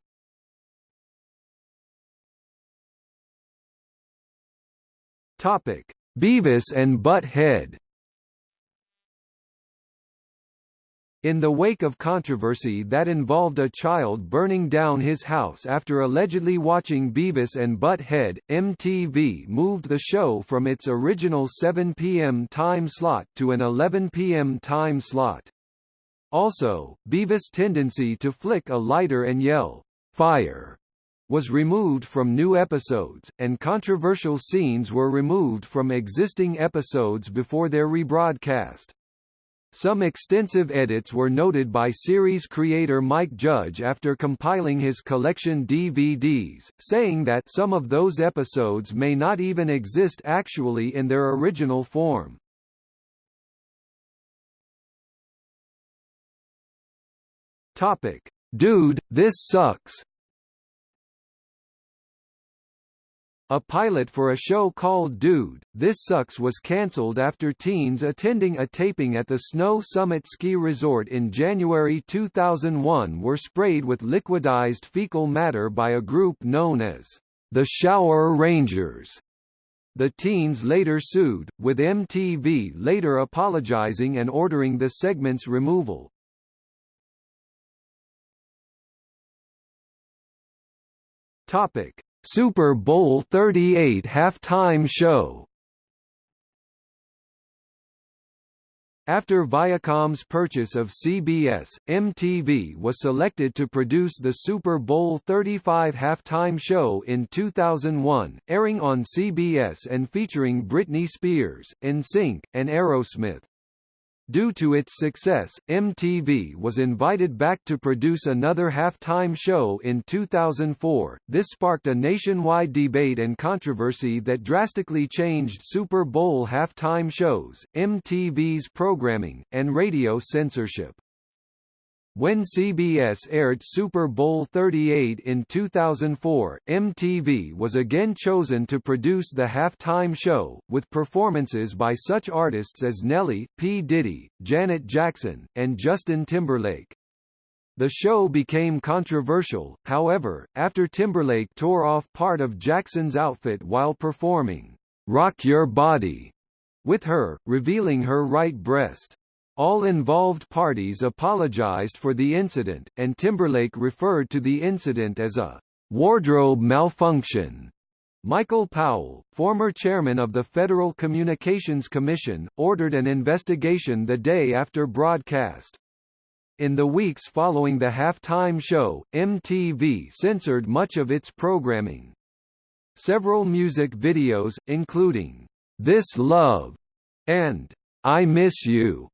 Topic: Beavis and Butt-Head In the wake of controversy that involved a child burning down his house after allegedly watching Beavis and Butt-Head, MTV moved the show from its original 7 p.m. time slot to an 11 p.m. time slot. Also, Beavis' tendency to flick a lighter and yell, fire, was removed from new episodes, and controversial scenes were removed from existing episodes before their rebroadcast. Some extensive edits were noted by series creator Mike Judge after compiling his collection DVDs, saying that some of those episodes may not even exist actually in their original form. Topic: Dude, this sucks. A pilot for a show called Dude, This Sucks was cancelled after teens attending a taping at the Snow Summit Ski Resort in January 2001 were sprayed with liquidized fecal matter by a group known as the Shower Rangers. The teens later sued, with MTV later apologizing and ordering the segment's removal. Topic: Super Bowl 38 halftime show After Viacom's purchase of CBS, MTV was selected to produce the Super Bowl 35 halftime show in 2001, airing on CBS and featuring Britney Spears, NSYNC, and Aerosmith. Due to its success, MTV was invited back to produce another halftime show in 2004. This sparked a nationwide debate and controversy that drastically changed Super Bowl halftime shows, MTV's programming, and radio censorship. When CBS aired Super Bowl 38 in 2004, MTV was again chosen to produce the halftime show, with performances by such artists as Nelly, P. Diddy, Janet Jackson, and Justin Timberlake. The show became controversial, however, after Timberlake tore off part of Jackson's outfit while performing, Rock Your Body, with her, revealing her right breast. All involved parties apologized for the incident, and Timberlake referred to the incident as a wardrobe malfunction. Michael Powell, former chairman of the Federal Communications Commission, ordered an investigation the day after broadcast. In the weeks following the halftime show, MTV censored much of its programming. Several music videos, including This Love and I Miss You,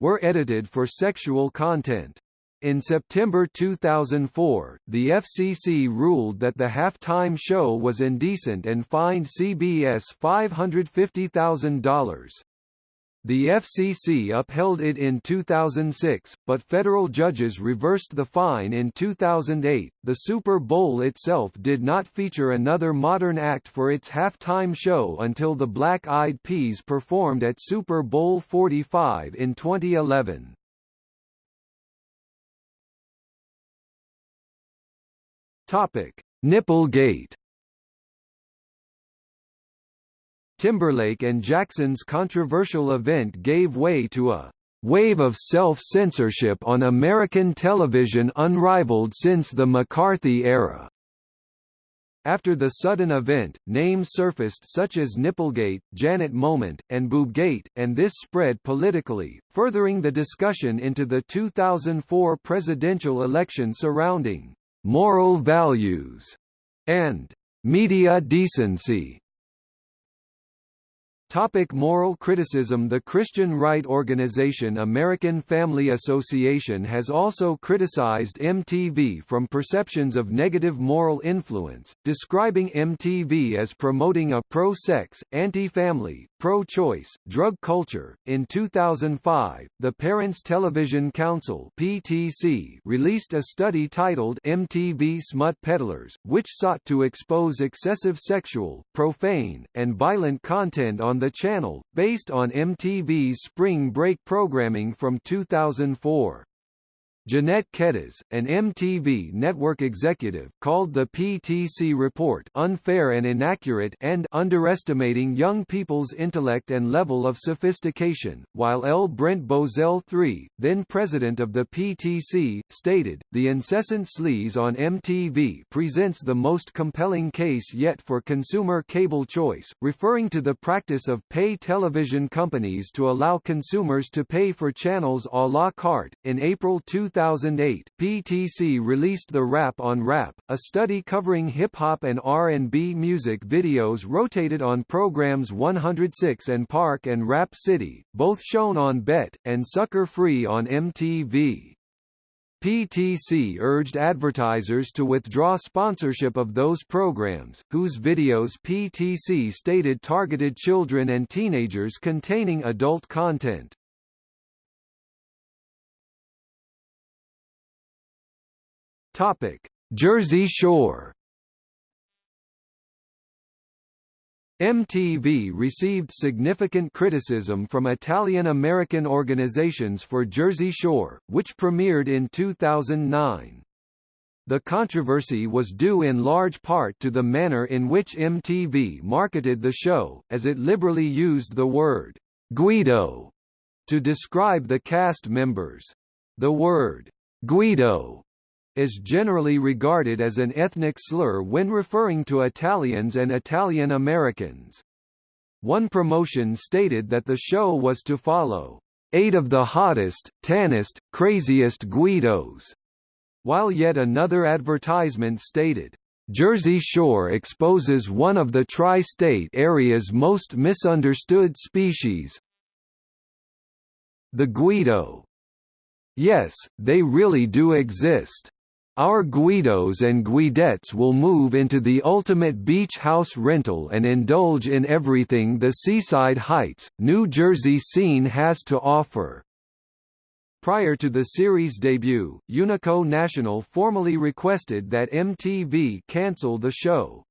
were edited for sexual content. In September 2004, the FCC ruled that the halftime show was indecent and fined CBS $550,000. The FCC upheld it in 2006, but federal judges reversed the fine in 2008. The Super Bowl itself did not feature another modern act for its halftime show until the Black Eyed Peas performed at Super Bowl 45 in 2011. Topic: Nipplegate Timberlake and Jackson's controversial event gave way to a wave of self-censorship on American television unrivaled since the McCarthy era. After the sudden event, names surfaced such as Nipplegate, Janet Moment, and Boobgate, and this spread politically, furthering the discussion into the 2004 presidential election surrounding moral values and media decency. Topic moral criticism The Christian right organization American Family Association has also criticized MTV from perceptions of negative moral influence, describing MTV as promoting a pro-sex, anti-family, pro-choice, drug culture. In 2005, the Parents Television Council (PTC) released a study titled MTV Smut Peddlers, which sought to expose excessive sexual, profane, and violent content on the channel, based on MTV's Spring Break programming from 2004. Jeanette Kedas, an MTV network executive, called the PTC report unfair and inaccurate and underestimating young people's intellect and level of sophistication, while L. Brent Bozell III, then president of the PTC, stated, the incessant sleaze on MTV presents the most compelling case yet for consumer cable choice, referring to the practice of pay television companies to allow consumers to pay for channels à la carte. In April 2000 2008, PTC released The Rap on Rap, a study covering hip-hop and R&B music videos rotated on programs 106 and Park and Rap City, both shown on BET, and Sucker Free on MTV. PTC urged advertisers to withdraw sponsorship of those programs, whose videos PTC stated targeted children and teenagers containing adult content. Topic: Jersey Shore. MTV received significant criticism from Italian-American organizations for Jersey Shore, which premiered in 2009. The controversy was due in large part to the manner in which MTV marketed the show, as it liberally used the word, Guido, to describe the cast members. The word, Guido, is generally regarded as an ethnic slur when referring to Italians and Italian Americans. One promotion stated that the show was to follow eight of the hottest, tannest, craziest Guidos, while yet another advertisement stated, Jersey Shore exposes one of the tri-state area's most misunderstood species, the Guido. Yes, they really do exist. Our Guidos and Guidettes will move into the ultimate beach house rental and indulge in everything the Seaside Heights, New Jersey scene has to offer. Prior to the series' debut, Unico National formally requested that MTV cancel the show.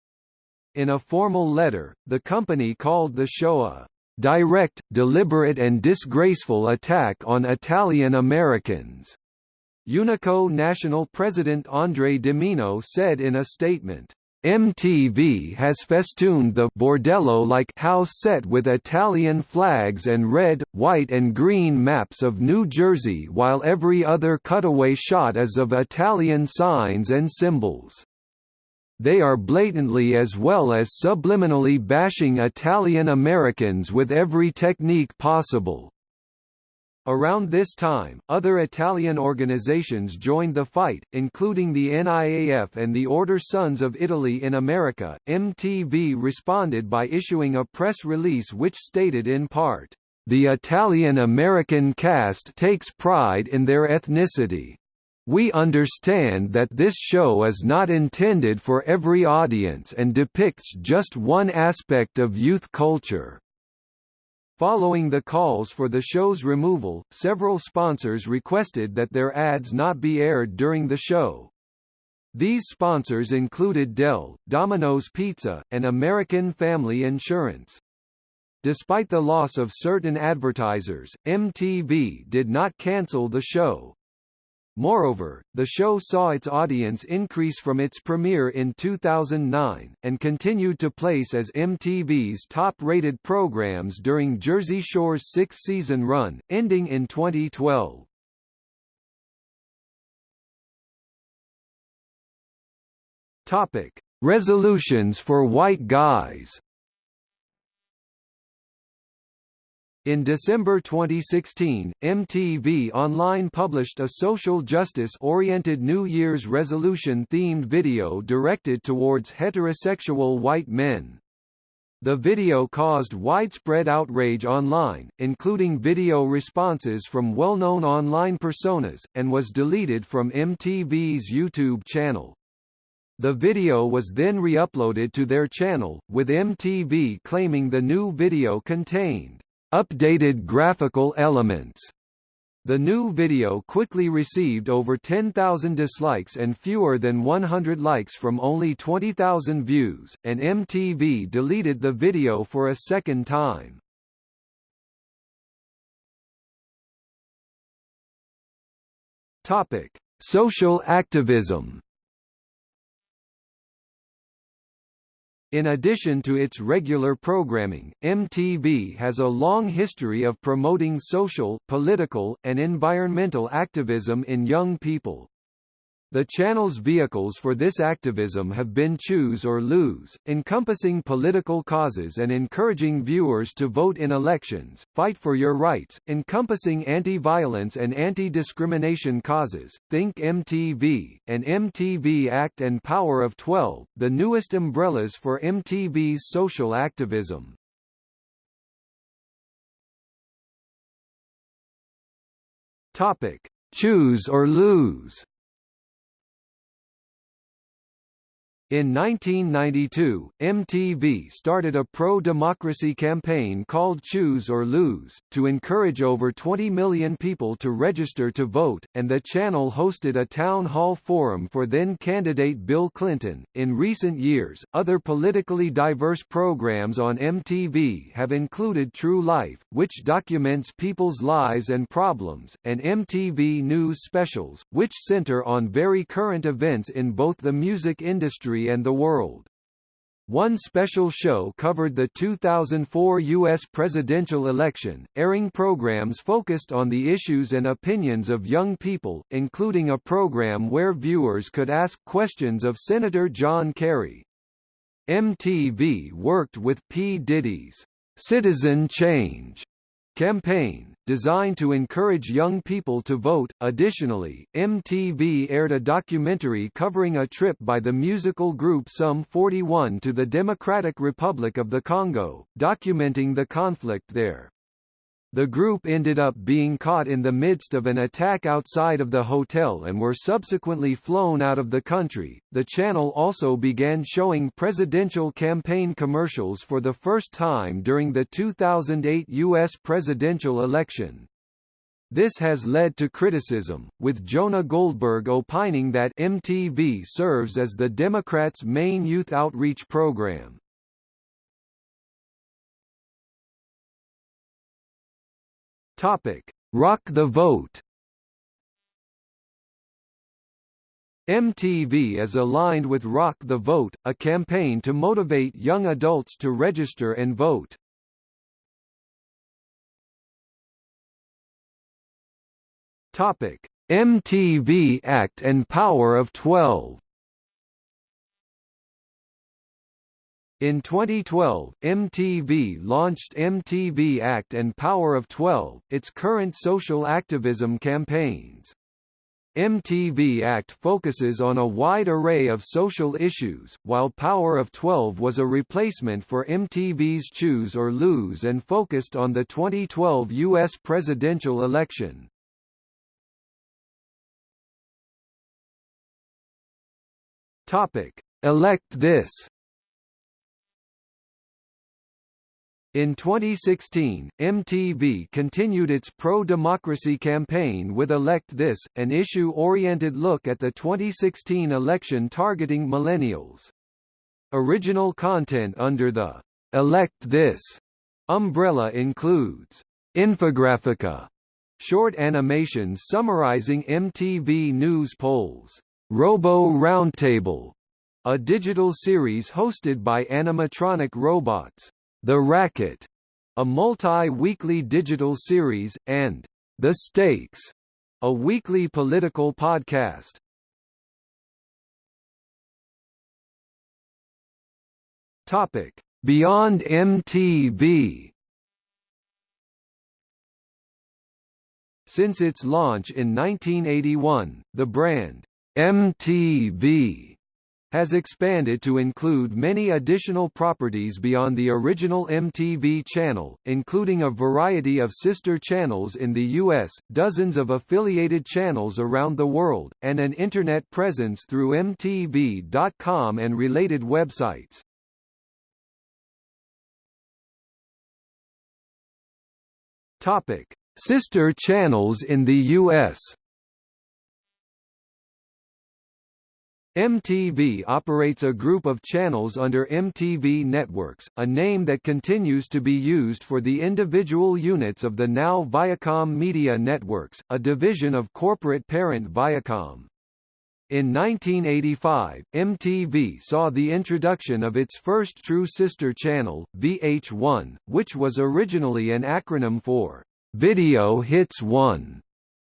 In a formal letter, the company called the show a direct, deliberate and disgraceful attack on Italian Americans. Unico National President Andre DiMino said in a statement, MTV has festooned the bordello-like house set with Italian flags and red, white and green maps of New Jersey while every other cutaway shot is of Italian signs and symbols. They are blatantly as well as subliminally bashing Italian Americans with every technique possible. Around this time, other Italian organizations joined the fight, including the NIAF and the Order Sons of Italy in America. MTV responded by issuing a press release which stated in part, The Italian American cast takes pride in their ethnicity. We understand that this show is not intended for every audience and depicts just one aspect of youth culture. Following the calls for the show's removal, several sponsors requested that their ads not be aired during the show. These sponsors included Dell, Domino's Pizza, and American Family Insurance. Despite the loss of certain advertisers, MTV did not cancel the show. Moreover, the show saw its audience increase from its premiere in 2009, and continued to place as MTV's top-rated programs during Jersey Shore's six-season run, ending in 2012. Topic: Resolutions for white guys. In December 2016, MTV Online published a social justice-oriented New Year's resolution-themed video directed towards heterosexual white men. The video caused widespread outrage online, including video responses from well-known online personas, and was deleted from MTV's YouTube channel. The video was then re-uploaded to their channel, with MTV claiming the new video contained updated graphical elements. The new video quickly received over 10,000 dislikes and fewer than 100 likes from only 20,000 views, and MTV deleted the video for a second time. Topic: Social activism. In addition to its regular programming, MTV has a long history of promoting social, political, and environmental activism in young people. The channel's vehicles for this activism have been Choose or Lose, encompassing political causes and encouraging viewers to vote in elections, Fight for Your Rights, encompassing anti-violence and anti-discrimination causes, Think MTV, and MTV Act and Power of 12, the newest umbrellas for MTV's social activism. Topic: Choose or Lose In 1992, MTV started a pro-democracy campaign called Choose or Lose, to encourage over 20 million people to register to vote, and the channel hosted a town hall forum for then-candidate Bill Clinton. In recent years, other politically diverse programs on MTV have included True Life, which documents people's lives and problems, and MTV News Specials, which center on very current events in both the music industry and the world. One special show covered the 2004 U.S. presidential election, airing programs focused on the issues and opinions of young people, including a program where viewers could ask questions of Senator John Kerry. MTV worked with P. Diddy's Citizen Change campaign, designed to encourage young people to vote. Additionally, MTV aired a documentary covering a trip by the musical group Sum 41 to the Democratic Republic of the Congo, documenting the conflict there. The group ended up being caught in the midst of an attack outside of the hotel and were subsequently flown out of the country. The channel also began showing presidential campaign commercials for the first time during the 2008 U.S. presidential election. This has led to criticism, with Jonah Goldberg opining that MTV serves as the Democrats' main youth outreach program. Topic: Rock the Vote. MTV is aligned with Rock the Vote, a campaign to motivate young adults to register and vote. Topic: MTV Act and Power of 12. In 2012, MTV launched MTV Act and Power of 12, its current social activism campaigns. MTV Act focuses on a wide array of social issues, while Power of 12 was a replacement for MTV's Choose or Lose and focused on the 2012 U.S. presidential election. Topic: Elect This In 2016, MTV continued its pro-democracy campaign with Elect This, an issue-oriented look at the 2016 election targeting millennials. Original content under the Elect This umbrella includes Infographica, short animations summarizing MTV news polls, Robo Roundtable, a digital series hosted by animatronic robots, the Racket, a multi-weekly digital series, and The Stakes, a weekly political podcast. Topic: Beyond MTV. Since its launch in 1981, the brand MTV has expanded to include many additional properties beyond the original MTV channel, including a variety of sister channels in the U.S., dozens of affiliated channels around the world, and an Internet presence through MTV.com and related websites. Topic. Sister channels in the U.S. MTV operates a group of channels under MTV Networks, a name that continues to be used for the individual units of the now Viacom Media Networks, a division of corporate parent Viacom. In 1985, MTV saw the introduction of its first true sister channel, VH1, which was originally an acronym for Video Hits 1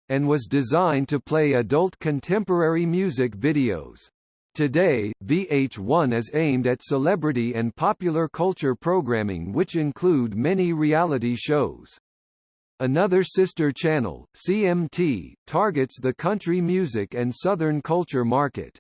and was designed to play adult contemporary music videos. Today, VH1 is aimed at celebrity and popular culture programming which include many reality shows. Another sister channel, CMT, targets the country music and Southern culture market.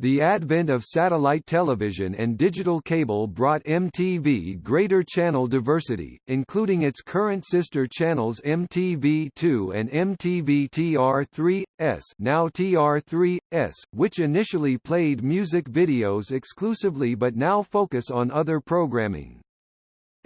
The advent of satellite television and digital cable brought MTV greater channel diversity, including its current sister channels MTV2 and MTV TR3S now TR3S, which initially played music videos exclusively but now focus on other programming.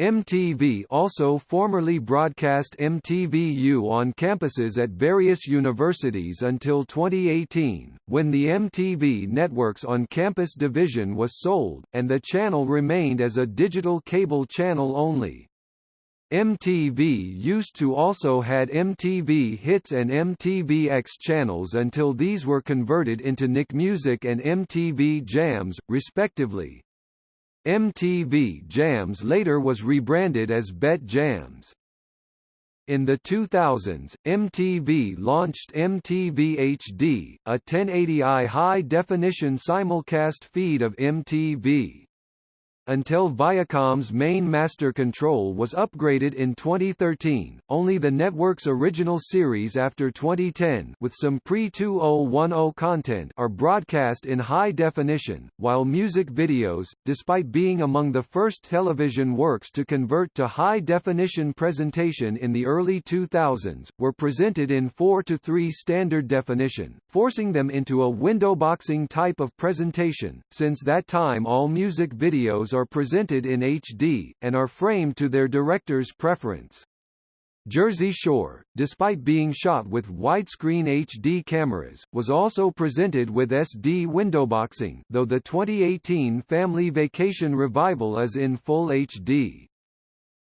MTV also formerly broadcast MTVU on campuses at various universities until 2018, when the MTV Networks on Campus division was sold, and the channel remained as a digital cable channel only. MTV used to also had MTV Hits and MTVX channels until these were converted into Nick Music and MTV Jams, respectively. MTV Jams later was rebranded as Bet Jams. In the 2000s, MTV launched MTV HD, a 1080i high-definition simulcast feed of MTV until Viacom's main master control was upgraded in 2013. Only the network's original series after 2010 with some pre-2010 content are broadcast in high definition, while music videos, despite being among the first television works to convert to high definition presentation in the early 2000s, were presented in 4 to 3 standard definition, forcing them into a windowboxing type of presentation. Since that time all music videos are presented in HD, and are framed to their director's preference. Jersey Shore, despite being shot with widescreen HD cameras, was also presented with SD windowboxing though the 2018 Family Vacation Revival is in full HD.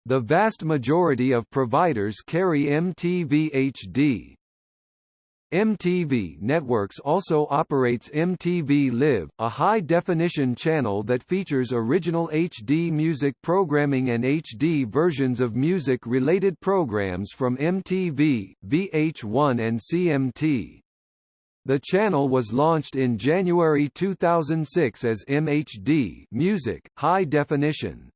The vast majority of providers carry MTV HD. MTV Networks also operates MTV Live, a high-definition channel that features original HD music programming and HD versions of music-related programs from MTV, VH1 and CMT. The channel was launched in January 2006 as MHD Music, High Definition.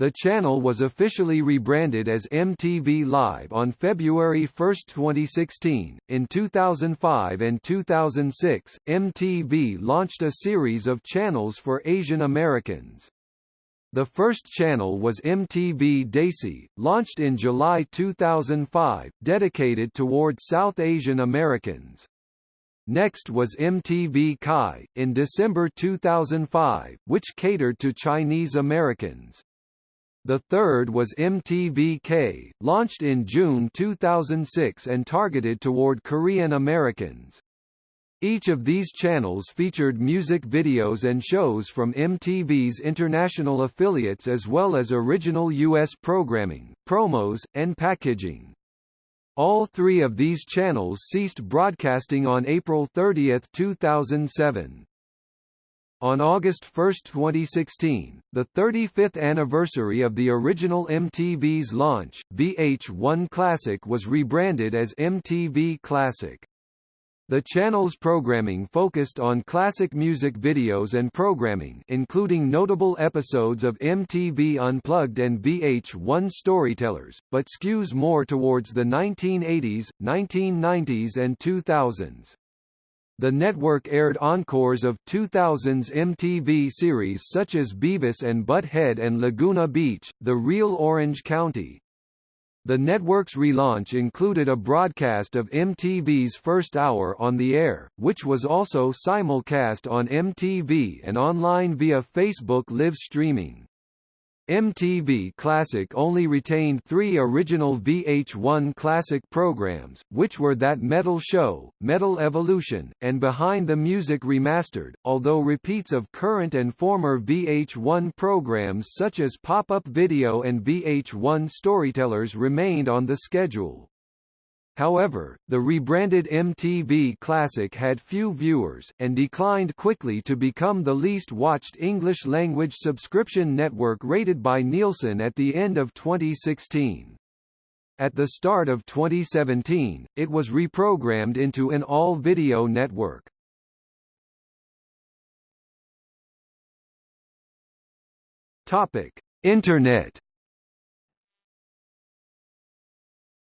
The channel was officially rebranded as MTV Live on February 1, 2016. In 2005 and 2006, MTV launched a series of channels for Asian Americans. The first channel was MTV Desi, launched in July 2005, dedicated toward South Asian Americans. Next was MTV Chi, in December 2005, which catered to Chinese Americans. The third was MTV-K, launched in June 2006 and targeted toward Korean Americans. Each of these channels featured music videos and shows from MTV's international affiliates as well as original U.S. programming, promos, and packaging. All three of these channels ceased broadcasting on April 30, 2007. On August 1, 2016, the 35th anniversary of the original MTV's launch, VH1 Classic was rebranded as MTV Classic. The channel's programming focused on classic music videos and programming including notable episodes of MTV Unplugged and VH1 Storytellers, but skews more towards the 1980s, 1990s and 2000s. The network aired encores of 2000's MTV series such as Beavis and Butt-Head and Laguna Beach, The Real Orange County. The network's relaunch included a broadcast of MTV's first hour on the air, which was also simulcast on MTV and online via Facebook live streaming. MTV Classic only retained three original VH1 Classic programs, which were That Metal Show, Metal Evolution, and Behind the Music Remastered, although repeats of current and former VH1 programs such as Pop-Up Video and VH1 Storytellers remained on the schedule. However, the rebranded MTV Classic had few viewers, and declined quickly to become the least watched English-language subscription network rated by Nielsen at the end of 2016. At the start of 2017, it was reprogrammed into an all-video network. Topic: Internet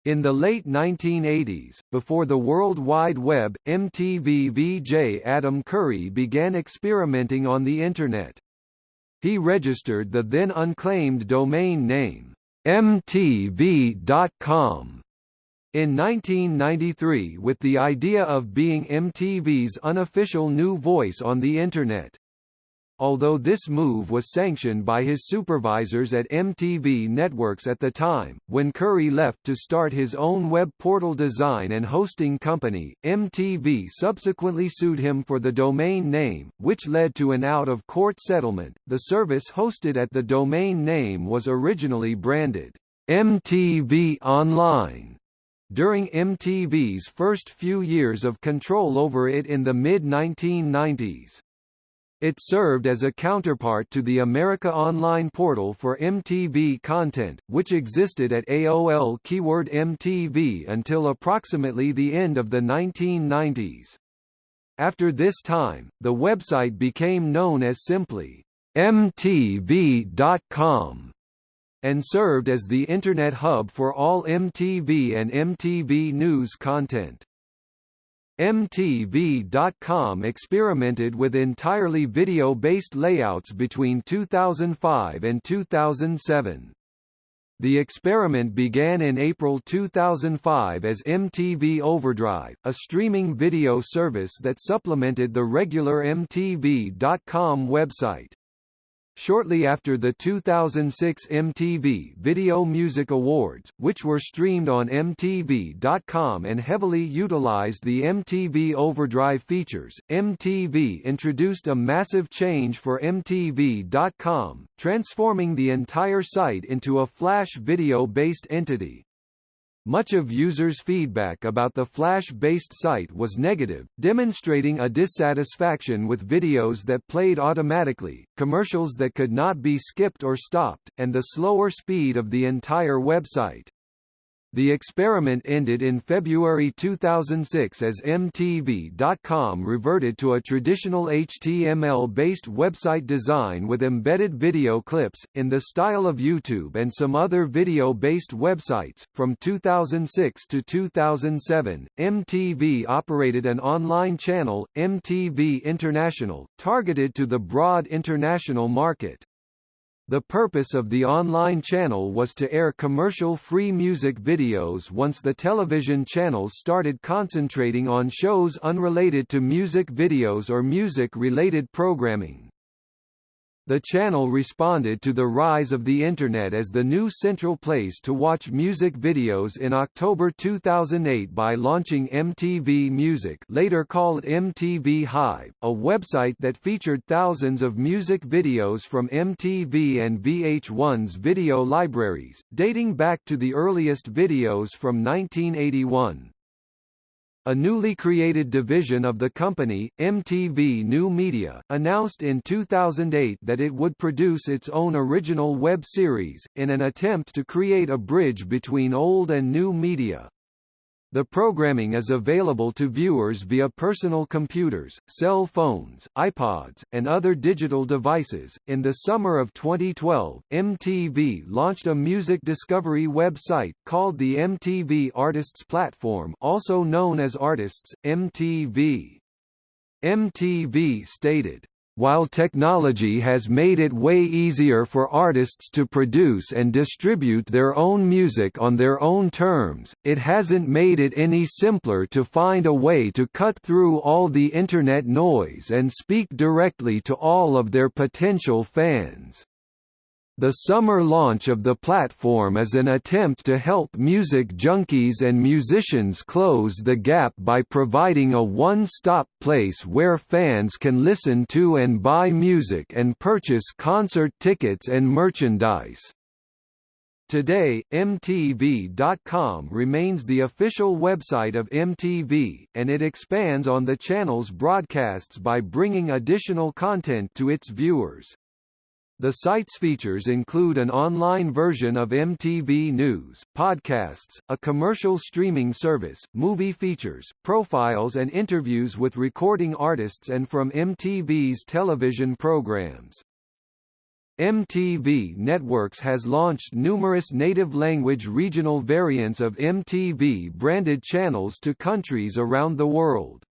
In the late 1980s, before the World Wide Web, MTV VJ Adam Curry began experimenting on the Internet. He registered the then unclaimed domain name, mtv.com, in 1993 with the idea of being MTV's unofficial new voice on the Internet although this move was sanctioned by his supervisors at MTV Networks at the time. When Curry left to start his own web portal design and hosting company, MTV subsequently sued him for the domain name, which led to an out of court settlement. The service hosted at the domain name was originally branded MTV Online. During MTV's first few years of control over it in the mid-1990s, it served as a counterpart to the America Online portal for MTV content, which existed at AOL keyword MTV until approximately the end of the 1990s. After this time, the website became known as simply MTV.com and served as the Internet hub for all MTV and MTV News content. MTV.com experimented with entirely video-based layouts between 2005 and 2007. The experiment began in April 2005 as MTV Overdrive, a streaming video service that supplemented the regular MTV.com website. Shortly after the 2006 MTV Video Music Awards, which were streamed on MTV.com and heavily utilized the MTV Overdrive features, MTV introduced a massive change for MTV.com, transforming the entire site into a Flash video-based entity. Much of users' feedback about the Flash-based site was negative, demonstrating a dissatisfaction with videos that played automatically, commercials that could not be skipped or stopped, and the slower speed of the entire website. The experiment ended in February 2006 as MTV.com reverted to a traditional HTML-based website design with embedded video clips, in the style of YouTube and some other video-based websites. From 2006 to 2007, MTV operated an online channel, MTV International, targeted to the broad international market. The purpose of the online channel was to air commercial-free music videos once the television channels started concentrating on shows unrelated to music videos or music-related programming. The channel responded to the rise of the Internet as the new central place to watch music videos in October 2008 by launching MTV Music later called MTV Hive, a website that featured thousands of music videos from MTV and VH1's video libraries, dating back to the earliest videos from 1981. A newly created division of the company, MTV New Media, announced in 2008 that it would produce its own original web series, in an attempt to create a bridge between old and new media. The programming is available to viewers via personal computers, cell phones, iPods, and other digital devices. In the summer of 2012, MTV launched a music discovery website called the MTV Artists Platform, also known as Artists MTV. MTV stated while technology has made it way easier for artists to produce and distribute their own music on their own terms, it hasn't made it any simpler to find a way to cut through all the internet noise and speak directly to all of their potential fans. The summer launch of the platform is an attempt to help music junkies and musicians close the gap by providing a one-stop place where fans can listen to and buy music and purchase concert tickets and merchandise. Today, MTV.com remains the official website of MTV, and it expands on the channel's broadcasts by bringing additional content to its viewers. The site's features include an online version of MTV News, podcasts, a commercial streaming service, movie features, profiles and interviews with recording artists and from MTV's television programs. MTV Networks has launched numerous native language regional variants of MTV branded channels to countries around the world.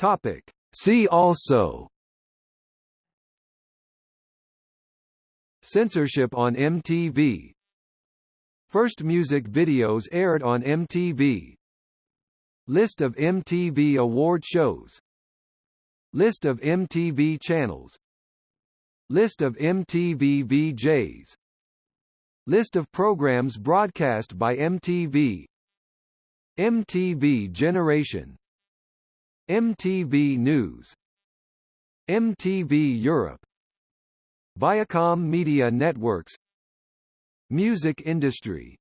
Topic. See also. Censorship on MTV First music videos aired on MTV List of MTV award shows. List of MTV channels. List of MTV VJs List of programs broadcast by MTV MTV Generation MTV News MTV Europe Viacom Media Networks Music industry